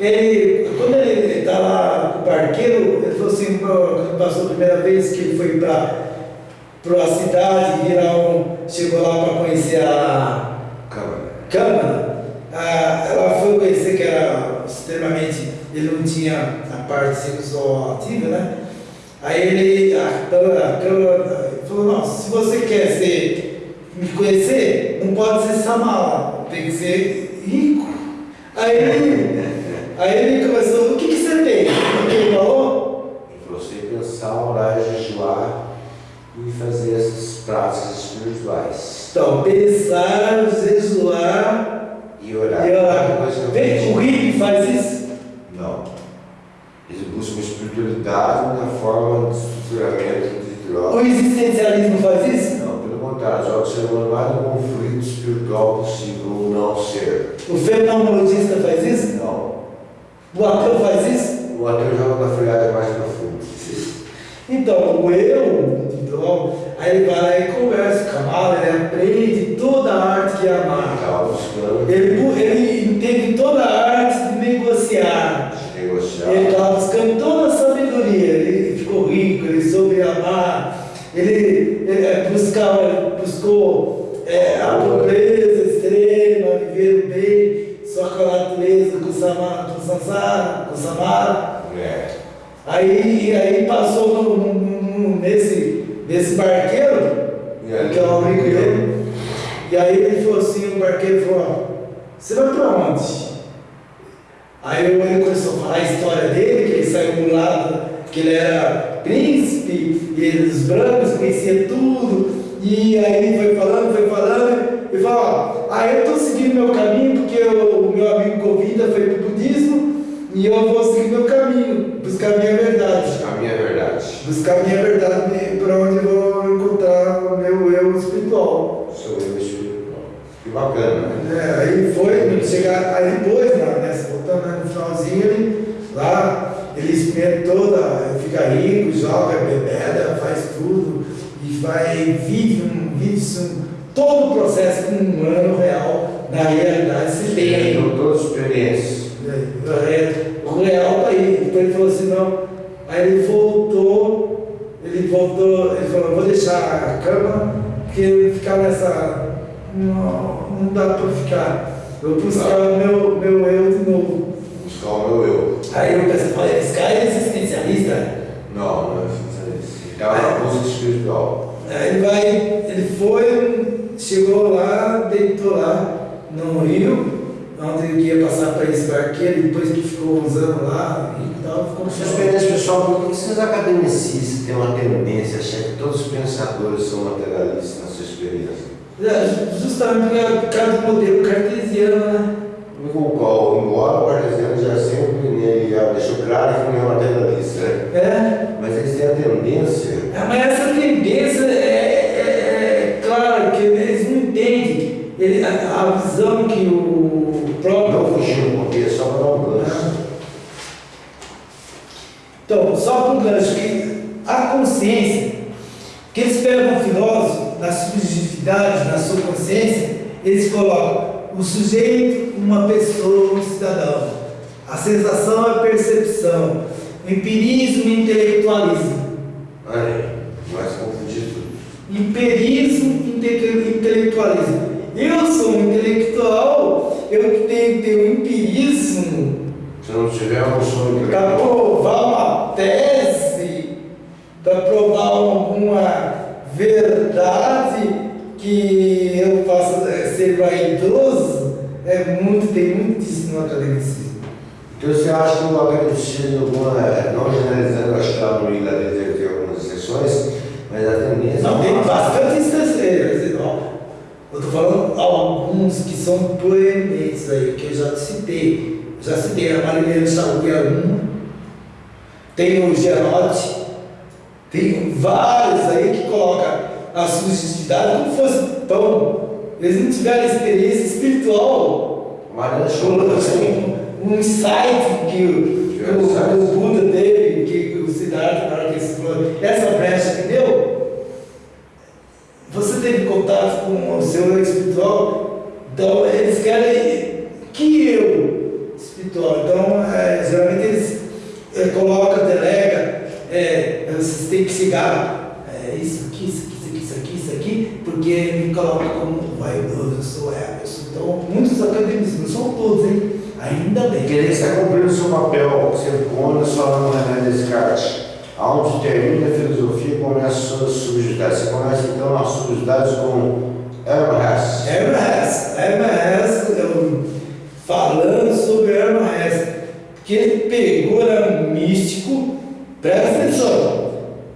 ele, quando ele está lá com o barqueiro, ele falou assim, quando passou a primeira vez que ele foi para a cidade, virar um, chegou lá para conhecer a Câmara. Câmara, a, ela foi conhecer que era extremamente, ele não tinha a parte sexual ativa, né? Aí ele, a a Câmara falou, não, se você quer ser, me conhecer, não pode ser samala, tem que ser rico. Aí ele, aí ele começou, o que, que você tem? O que ele falou? E você pensar, orar, jejuar e fazer essas práticas espirituais. Então, pensar, jejuar E orar. e orar. Vejo- o hippie faz isso? Não. Eles buscam espiritualidade na forma de estruturamento de. O existencialismo faz isso? Não, pelo contrário, joga o ser humano mais no conflito espiritual possível, ou não ser. O fenomenologista faz isso? Não. O ateu faz isso? O ateu joga na friagem mais profunda. Então, o eu, então, aí ele vai lá e conversa com a amada, ele aprende toda a arte que é amar. Ele, ele entende toda a arte de negociar. Ele, ele é, buscava, ele buscou é, a pobreza extrema, viver o bem, só com a natureza, com o samara, com o samsara, com o samara. É. Aí, aí passou no, no- nesse, nesse barqueiro, aí? que é um amigo dele, e aí ele falou assim, o barqueiro falou, você vai pra onde? Aí ele começou a falar a história dele, que ele saiu do lado, que ele era príncipe, e ele, os brancos conhecia tudo, e aí ele foi falando, foi falando, e falou, ó, aí eu estou seguindo meu caminho, porque o, meu amigo Govida foi pro budismo, e eu vou seguir meu caminho, buscar a minha verdade. A minha verdade. Buscar a minha verdade para onde eu vou encontrar o meu eu espiritual. Sou eu espiritual. Que bacana, né? É, aí foi, chegar, aí depois, né, nessa, voltando né, no finalzinho, ele, lá, ele experimentou, da- fica rico, joga, bebeda, faz tudo, e vai, vive, um, vive um, todo o processo que um humano real, na realidade, se tem. Então, todas as experiências. O real tá aí. Então ele falou assim, não. Aí ele voltou, ele voltou, ele falou, vou deixar a cama, porque ficar nessa. Não, não dá para ficar. Eu vou buscar o meu, meu eu de novo. Meu eu. Aí eu pensei, falei, esse cara é existencialista. Não, não é. Ele estava na busca espiritual. Aí ele vai, ele foi, chegou lá, deitou lá no rio, onde ele ia passar para esse barqueiro, depois que ficou usando lá e tal, ficou sua experiência pessoal, por que esses academicistas têm uma tendência a achar que todos os pensadores são materialistas na sua experiência? É, Justamente por causa do modelo cartesiano, né? O qual, embora o cartesiano já sempre nele já deixou claro que não é materialista, né? É, mas eles têm a tendência. É, mas essa tendência é, é, é claro que eles não entendem ele, a, a visão que o próprio. Não fugir do contexto, só para dar um gancho. Então, só para um gancho, que a consciência, que eles pegam o filósofo na subjetividade, na sua consciência, eles colocam o sujeito, uma pessoa, um cidadão. A sensação é a percepção. O empirismo e intelectualismo. Olha, mais confundido. Empirismo e inte- intelectualismo. Eu sou um intelectual, eu que tenho que ter um empirismo Se não tiver um sonho para intelectual, provar uma tese, para provar alguma verdade que eu ser vaidoso, é muito, tem muito disso no academicismo. então você acha que o academicismo, alguma- não generalizando, acho que lá no Ilha deve ter algumas exceções, mas a tendência. Não, tem bastante instâncias. Eu estou falando alguns que são proeminentes aí, que eu já te citei. Já citei a Marilene Xavier um, tem o Gerote, tem vários aí que colocam a subjetividade como fosse pão. Eles não tiveram experiência espiritual, Chula também. um, insight que o, que o, Buda teve, que o Siddhartha, na hora que ele falou, essa brecha que deu, você teve contato com o seu eu espiritual, então eles querem que eu espiritual. Então, é, geralmente eles é, colocam, delega, é, vocês têm que chegar, é, isso aqui, isso aqui, isso aqui, isso aqui, porque me coloca como vaidoso, eu sou Então, muitos acadêmicos, não são todos, hein? Ainda bem. Quer dizer que você está cumprindo o seu papel, você conta só no René Descartes. Aonde termina a filosofia, começa a sua subjetividade. Você começa então as subjetividades com Hesse. Hesse, Hermann Hesse, eu- falando sobre Hermann Hesse, que ele pegou, era um místico, presta atenção,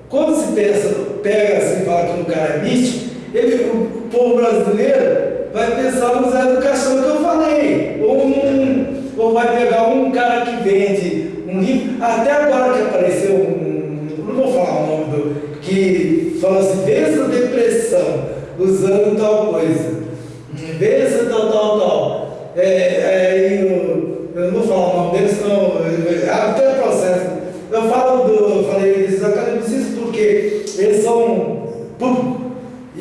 quando se pensa, pega assim e fala que um cara é místico, ele, povo brasileiro vai pensar no Zé do Caixão que eu falei, ou, ou vai pegar um cara que vende um livro, até agora que apareceu um, não vou falar o nome do, que fala assim, vença depressão, usando tal coisa. Vença tal, tal, tal. É, é, e o- eu não vou falar o nome deles, senão até processo. Eu falo do, eu falei desses academicistas porque eles são.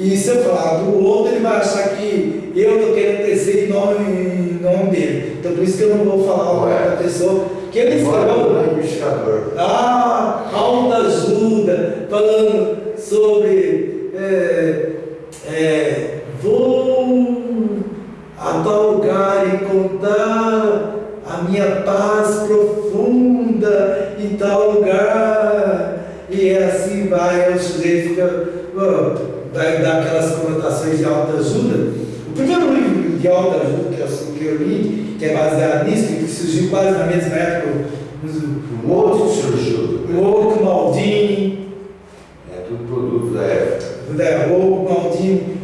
E se eu falar do outro, ele vai achar que eu estou querendo crescer em nome, em nome dele. Então por isso que eu não vou falar o nome da pessoa. Que ele escreveu. é. Ah, autoajuda, falando sobre é, é, vou a tal lugar encontrar a minha paz profunda em tal lugar. E é assim vai, o sujeito fica, dar aquelas conotações de autoajuda. O primeiro livro de autoajuda que eu, que eu li, que é baseado nisso, que surgiu quase na mesma época, Um outro surgiu. o Oco Maldini, É tudo produto da época. o Oco Maldini,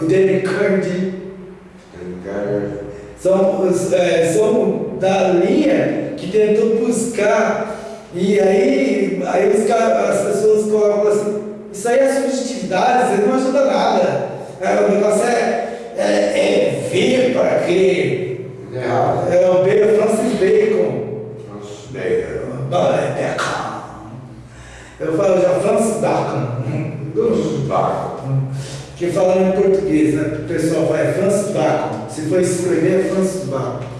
o Danny Cardi, são, é, são da linha que tentou buscar, e aí, aí os as pessoas colocam assim, isso aí é subjetividade, isso aí não ajuda nada. É, o negócio é, é, é ver para crer. é errado. É o Bacon, Francis Bacon. Nossa, bem, É, Bacon. Eu falo já Francis Bacon. Barcos. Que falando em português, né? O pessoal vai Francis Bacon. Se for escrever, é Francis Bacon.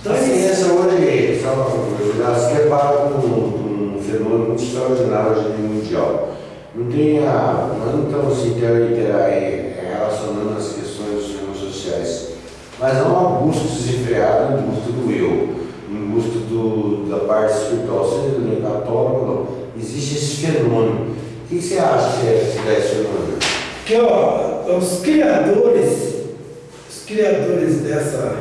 Então, a ciência hoje, só uma ela se depara com um, fenômeno muito extraordinário hoje mundial. Não tem a, nós não estamos assim, intera- eh, relacionando as questões dos fenômenos sociais, mas há uma busca desenfreada em busca do eu, em busca do, da parte espiritual, seja do ou não. Existe esse fenômeno. O que você acha que é que dá esse fenômeno? Que ó, os criadores, os criadores dessa,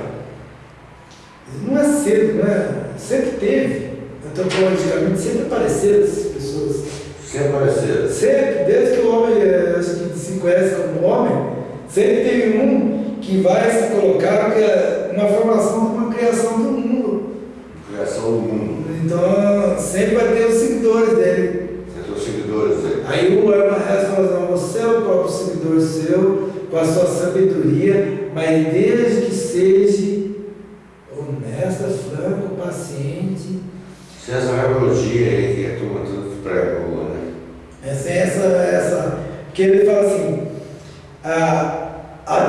Não é cedo, não é? Sempre teve. Antropologicamente sempre apareceram essas pessoas. Sempre apareceram. Sempre, desde que o homem eh, que se conhece como homem, sempre teve um que vai se colocar que é formação de uma criação do mundo. Criação do mundo. Então sempre vai ter os seguidores dele. Tem os seguidores aí. Aí o Herman Hesse fala assim, você é o próprio seguidor seu, com a sua sabedoria, mas desde que seja honesta, franco, paciente. É essa rebeldia aí que a turma tudo essa, Porque ele fala assim, a, a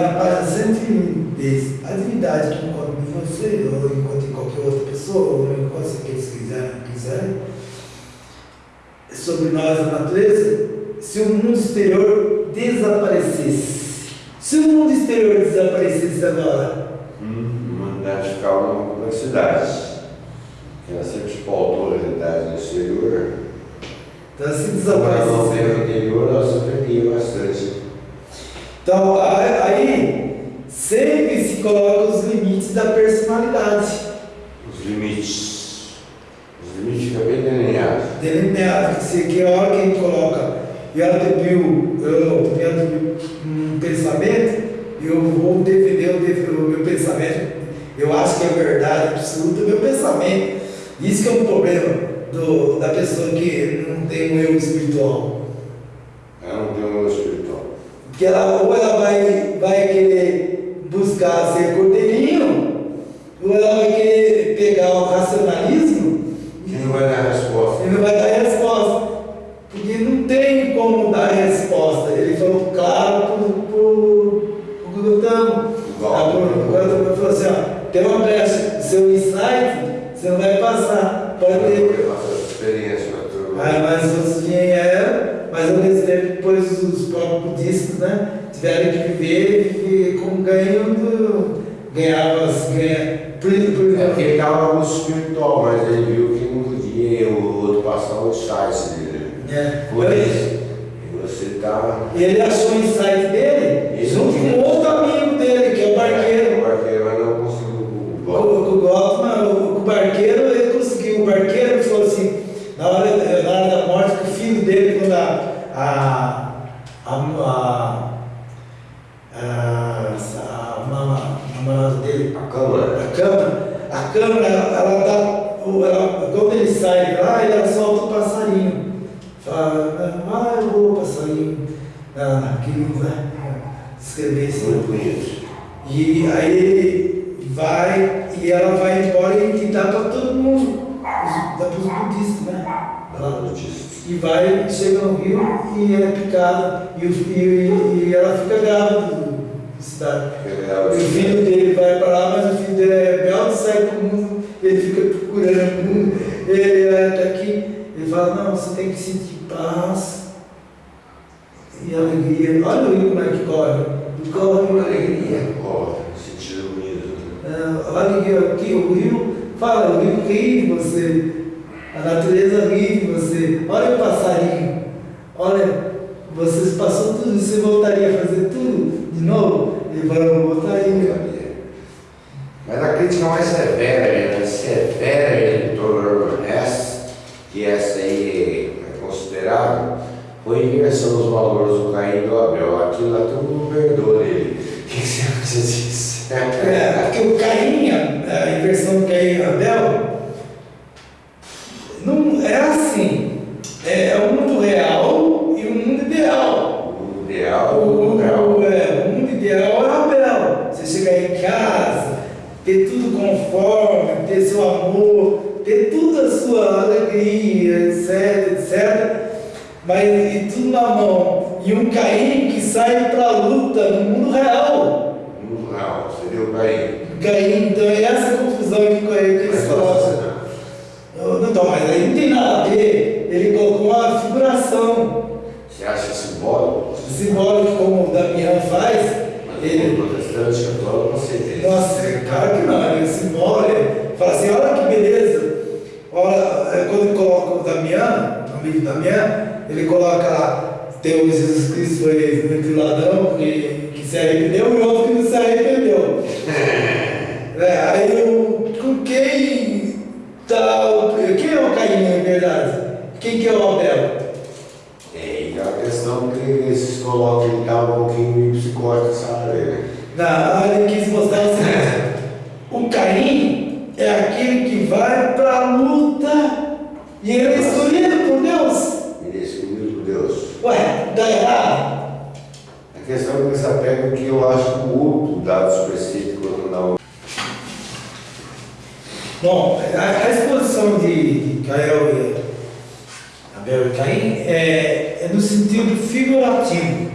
na página 110, a divindade que encontra em você, ou encontra em qualquer outra pessoa, ou encontra se eles quiserem, quiserem, sobre nós, a natureza, se o mundo exterior desaparecesse. Se o mundo exterior desaparecesse agora, Hum, humanidade ficava numa complexidade. Ela sempre pautou a realidade no exterior. Se Agora não ela se perdia bastante. Então, aí sempre se coloca os limites da personalidade. Os limites. Os limites ficam bem delineados. Delineado, que, se, que a hora que a gente coloca, e ela debiu, eu tendo um pensamento, eu vou defender o, def- o meu pensamento, eu acho que é verdade absoluta o meu pensamento. Isso que é um problema do, da pessoa que não tem um eu espiritual. Ela não tem um espiritual. Porque ela, ou ela vai, vai querer buscar ser cordeirinho, ou ela vai querer pegar o racionalismo Que não vai dar resposta. ele não vai dar resposta. Porque não tem como dar resposta. Ele falou claro Gutamo. O Ah, pro- Gautam. pro Gutamo falou assim, ó, tem uma brecha, seu insight, você não vai passar. Pode ter. Experiência turma. Ah, mas os dinheiro, mas ao mesmo tempo depois os próprios budistas, né, tiveram que viver, viver com ganho do. Ganhava, ganha, por, por, É porque ele estava no espiritual, mas ele viu que não podia o outro passar o insight dele. é, Por isso. E você está. Ele achou o insight ter tudo conforme, ter seu amor, ter tudo a sua alegria, etc, etc. Mas e tudo na mão. E um Caim que sai para a luta no mundo real. O mundo real, seria o Caim. Caim, então é essa confusão que, que eles colocam. não. Não, Então, mas aí não tem nada a ver. Ele colocou uma figuração Você acha simbólico? simbólica, como o Damião faz. Mas Ele, protestante católico não isso. nossa, claro que não, ele é simbólico. Ele fala assim: olha que beleza. Olha, é, quando ele coloca o Damião, o amigo Damião, ele coloca lá: tem o Jesus Cristo foi entre o ladrão que, que se arrependeu e outro que não se arrependeu. É, aí eu, com quem tá. o- Quem é o Caim, na verdade? Quem que é o Abel? É, e a questão que eles colocam ele tá um pouquinho psicótico, sabe? Na área quis mostrar o seguinte: o Caim é aquele que vai para a luta e ele é escolhido por Deus. Ele é escolhido por Deus. Ué, dá errado? A questão é que eles apegam que eu acho que o outro dado específico na. Bom, a, a exposição de, de Cael e Abel e Caim é, é no sentido figurativo.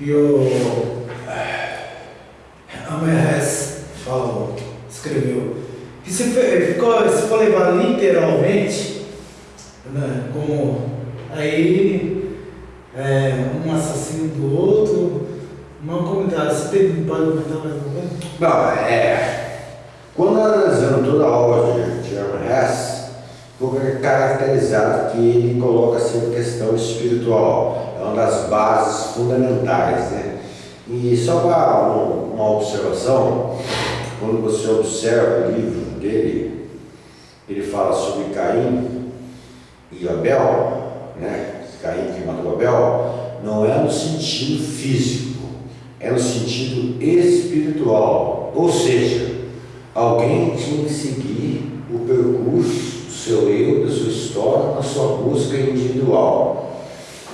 E o Amerres falou, escreveu. Que se, ficou, se for levar literalmente, né, como aí é, um assassino do outro, não comentar, você tem, pode comentar mais alguma coisa? Não, é. Quando analisando toda a obra de Hess, foi caracterizado que ele coloca sempre a questão espiritual. É uma das bases fundamentais, né? E só para um- uma observação, quando você observa o livro dele, ele fala sobre Caim e Abel, né? Caim que matou Abel, não é no sentido físico, é no sentido espiritual. Ou seja, alguém tinha que seguir o percurso do seu eu, da sua história, na sua busca individual.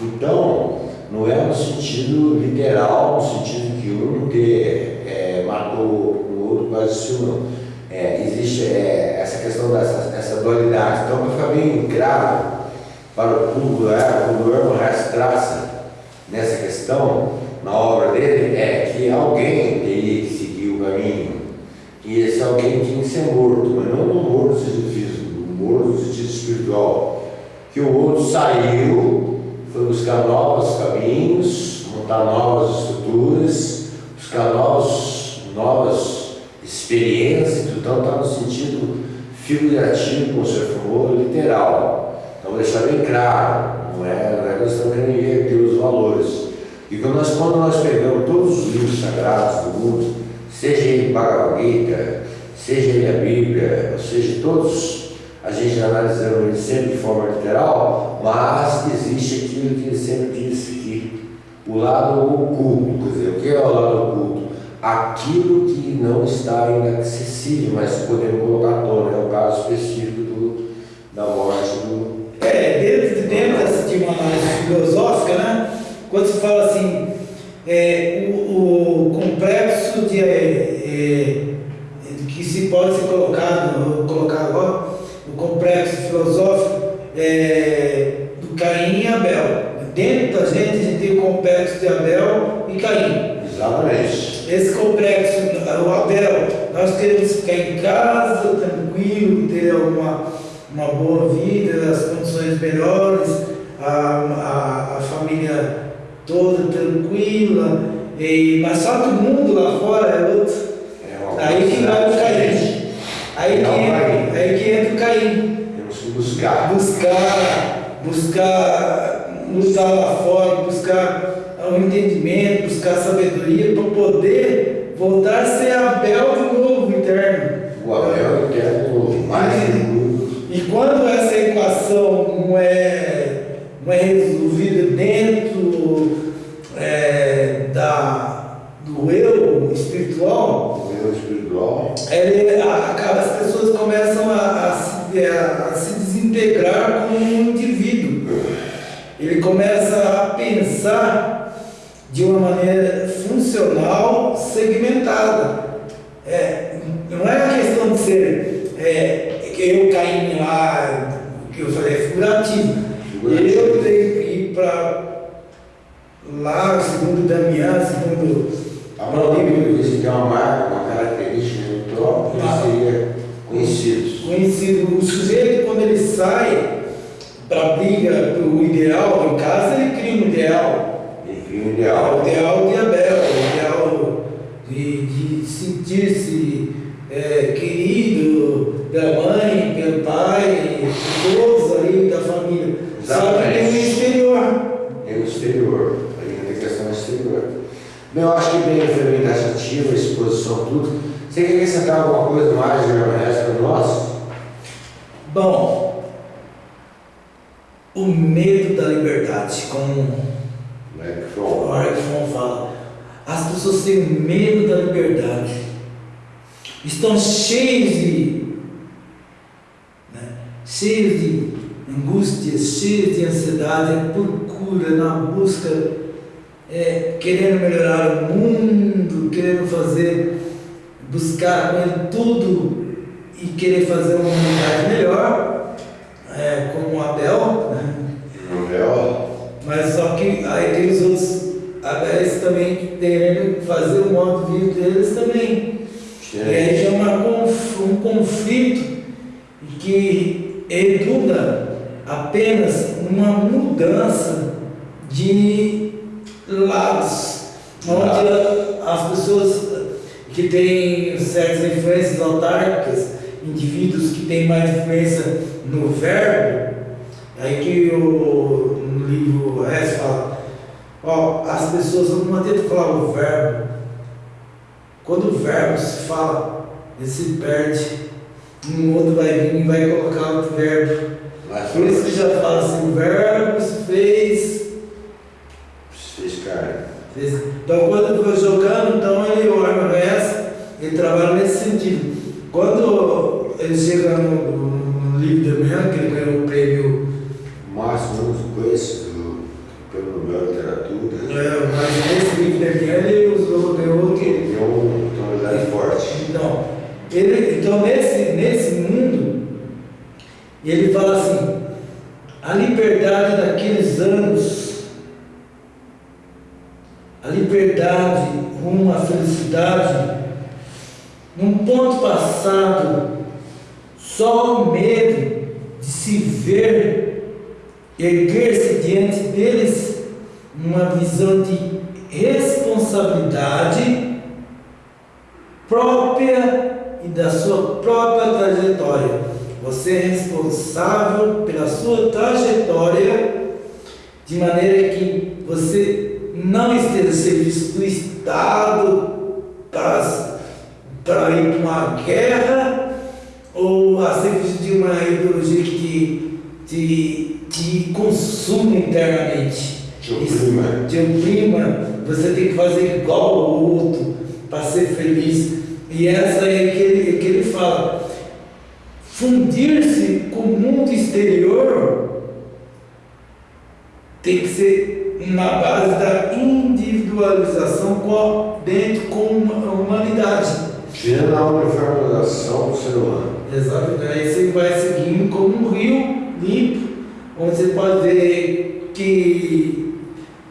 Então, não é no sentido literal, no sentido que um ter, é, matou o outro quase assim, não. É, existe é, essa questão dessa essa dualidade. Então, para ficar bem claro para o público, é, quando o Herman Hesse traça nessa questão, na obra dele, é que alguém teria que seguir o caminho. E esse alguém tinha que ser morto, mas não no morto no sentido físico, no morto no sentido espiritual. Que o outro saiu, foi buscar novos caminhos, montar novas estruturas, buscar novos, novas experiências, então está no sentido figurativo, como você falou, literal. Então, deixar bem claro, não é, não é questão de inverter os valores. E quando nós, quando nós pegamos todos os livros sagrados do mundo, seja ele Bhagavad Gita, seja ele a Bíblia, ou seja, todos, a gente analisando ele sempre de forma literal, mas existe aquilo que ele sempre disse que o lado oculto, quer dizer, o que é o lado oculto? Aquilo que não está acessível, mas podemos colocar tona, é o caso específico do, da morte do. É, dentro, dentro dessa de uma análise filosófica, né? Quando se fala assim, é, o, o complexo de, é, é, que se pode ser colocado, colocar agora, complexo filosófico é, do Caim e Abel. Dentro da gente, a gente tem o complexo de Abel e Caim. Exatamente. Esse complexo, o Abel, nós queremos ficar em casa, tranquilo, ter uma, uma boa vida, as condições melhores, a, a, a família toda tranquila, e, mas só que o mundo lá fora é outro. É Aí que vai o Caim. Aí que, Temos que buscar. Buscar, buscar lutar lá fora, buscar o entendimento, buscar sabedoria para poder voltar a têm certas influências autárquicas, indivíduos que têm mais influência no verbo, aí que o, no livro Hess fala, ó, as pessoas não adianta falar o verbo, quando o verbo se fala, ele se perde, um outro vai vir e vai colocar outro verbo. Mas Por isso que já fala assim, o verbo se fez, fez carne. Então quando eu vou jogando, então ele olha ele trabalha nesse sentido. Quando ele chega no, no livro da manhã, que ele ganhou o prêmio, O máximo que conheço do, pelo de Literatura, é, mas nesse livro ele usou, ganhou o quê? é uma tonalidade forte. Então, ele, então nesse, nesse mundo, ele fala assim, a liberdade daqueles anos, a liberdade rumo à felicidade, num ponto passado, só o medo de se ver erguer-se diante deles uma visão de responsabilidade própria e da sua própria trajetória. Você é responsável pela sua trajetória de maneira que você não esteja a serviço do Estado para, para ir para uma guerra ou a serviço de uma ideologia que te, te, consuma internamente. Te oprima. Te oprima, você tem que fazer igual ao outro para ser feliz. E essa é que ele, que ele fala. Fundir-se com o mundo exterior tem que ser na base da individualização com, dentro com a humanidade. Tirando a uniformização do ser humano. Exatamente. Aí você vai seguindo como um rio limpo, onde você pode ver que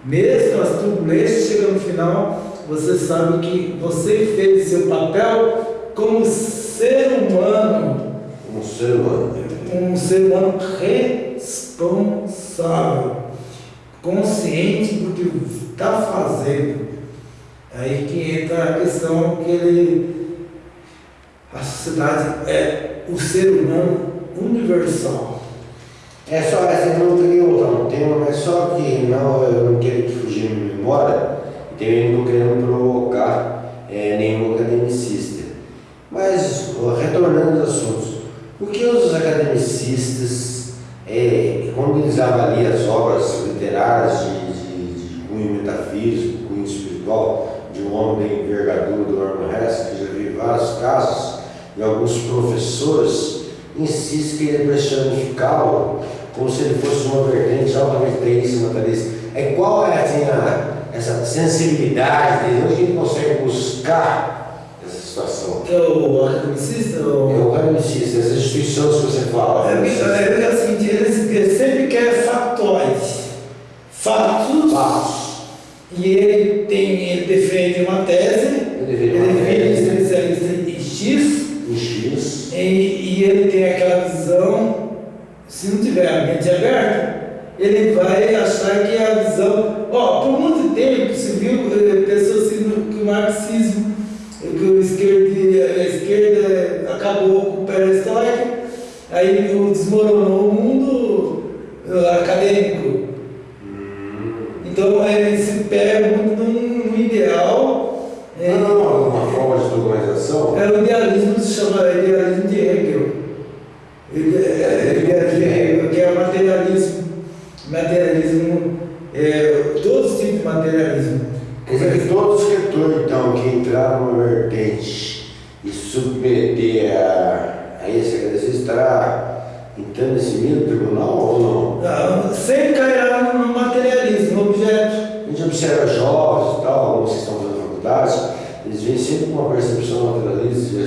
mesmo as turbulências chegam no final, você sabe que você fez seu papel como ser humano, Um ser humano. um ser humano responsável, consciente do que está fazendo. Aí que entra a questão que ele, a sociedade é o ser humano universal. É só essa, eu não queria voltar no tema, mas só que não, eu não quero que fugir minha memória, então eu não querendo provocar é, nenhum academicista. Mas, retornando aos assuntos, por que os academicistas, é, quando eles avaliam as obras literárias de, de, de cunho metafísico, cunho espiritual, de um homem da envergadura do Herman Hesse, que já vi vários casos, e alguns professores insistem que ele prestigiá-lo como se ele fosse uma vertente altamente teísta, natalista. É qual é assim, a, essa sensibilidade dele? Onde ele consegue buscar essa situação? É o academicista? É O... academicista, essas instituições que você fala. É, é, é assim, ele, ele sempre quer factóis, fatos, Fatos. e ele tem, ele defende uma tese, Ele ele deveria uma defende especialista Em X. e, e ele tem aquela visão, se não tiver a mente aberta, ele vai achar que a visão. Ó, por muito tempo se viu pessoas que o marxismo, que o esquerda, a esquerda acabou com o perestroika, aí desmoronou o mundo eh, acadêmico. Então ele se pega muito num, ideal. eh, Não, uma forma de documentação. é o materialismo, é, todos os tipos de materialismo. Quer dizer que todo escritor, então, que entrar numa vertente e submeter a, a esse agradecer estará entrando nesse mesmo tribunal ou não? Ah, sempre cairá no materialismo, no objeto. A gente observa jovens e tal, alguns que estão fazendo faculdades, eles vêm sempre com uma percepção materialista,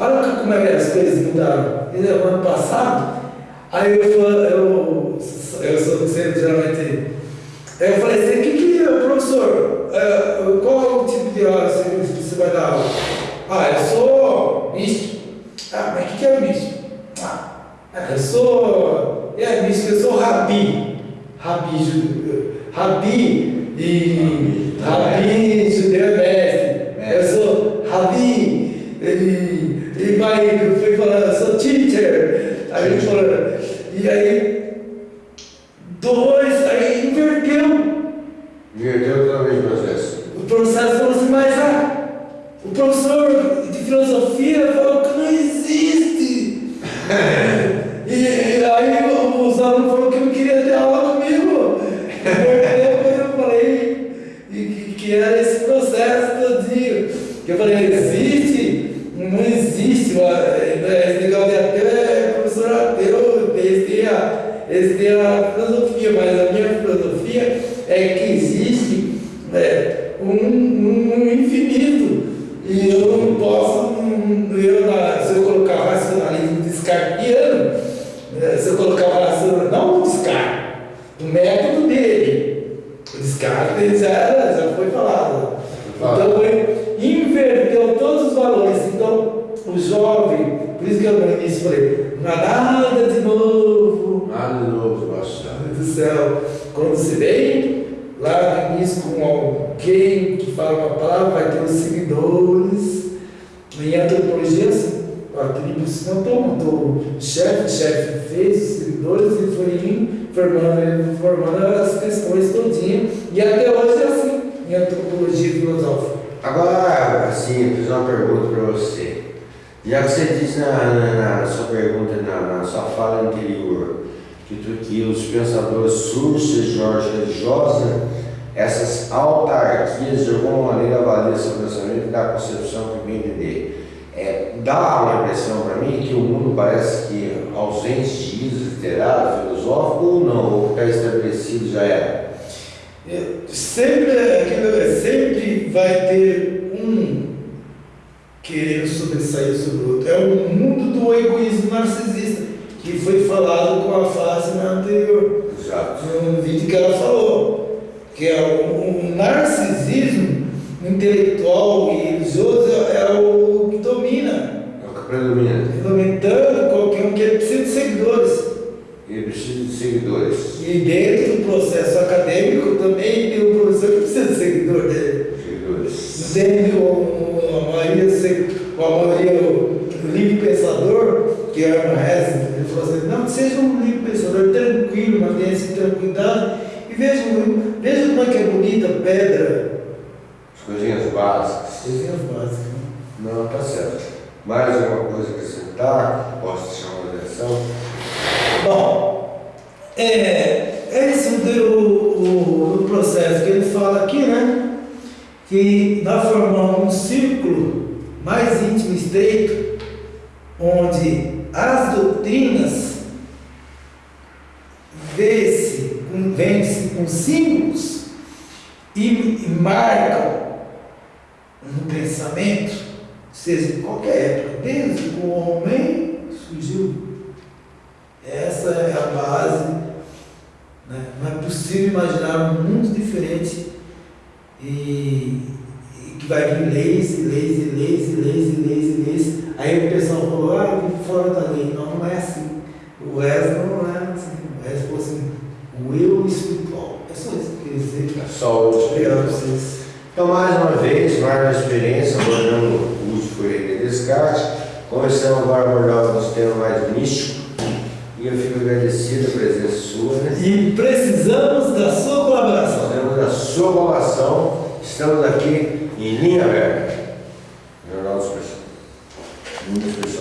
Olha como é que as coisas mudaram. e No ano passado, aí eu, eu, eu sou sempre geralmente. Eu falei assim, o que, que é, professor? Uh, qual é o tipo de aula você vai dar aula? Ah, eu sou místico. Ah, mas o que, que é místico? Ah, ah, eu sou. É místico, eu sou rabi. Rabi, rabi e. Rabi, judeu é mestre. dimaik, for uh, such teacher, I mean for, yeah, dá uma impressão para mim que o mundo parece que ausente de ídolos literários, filosóficos, ou não, ou está estabelecido já era? É, sempre, sempre vai ter um querendo sobressair sobre o outro. É o mundo do egoísmo narcisista, que foi falado com a frase na anterior. Exato. No vídeo que ela falou, que é o, um, narcisismo intelectual e religioso é, é o predominante. Predominando qualquer um que é ele precisa de seguidores. Ele precisa de seguidores. E dentro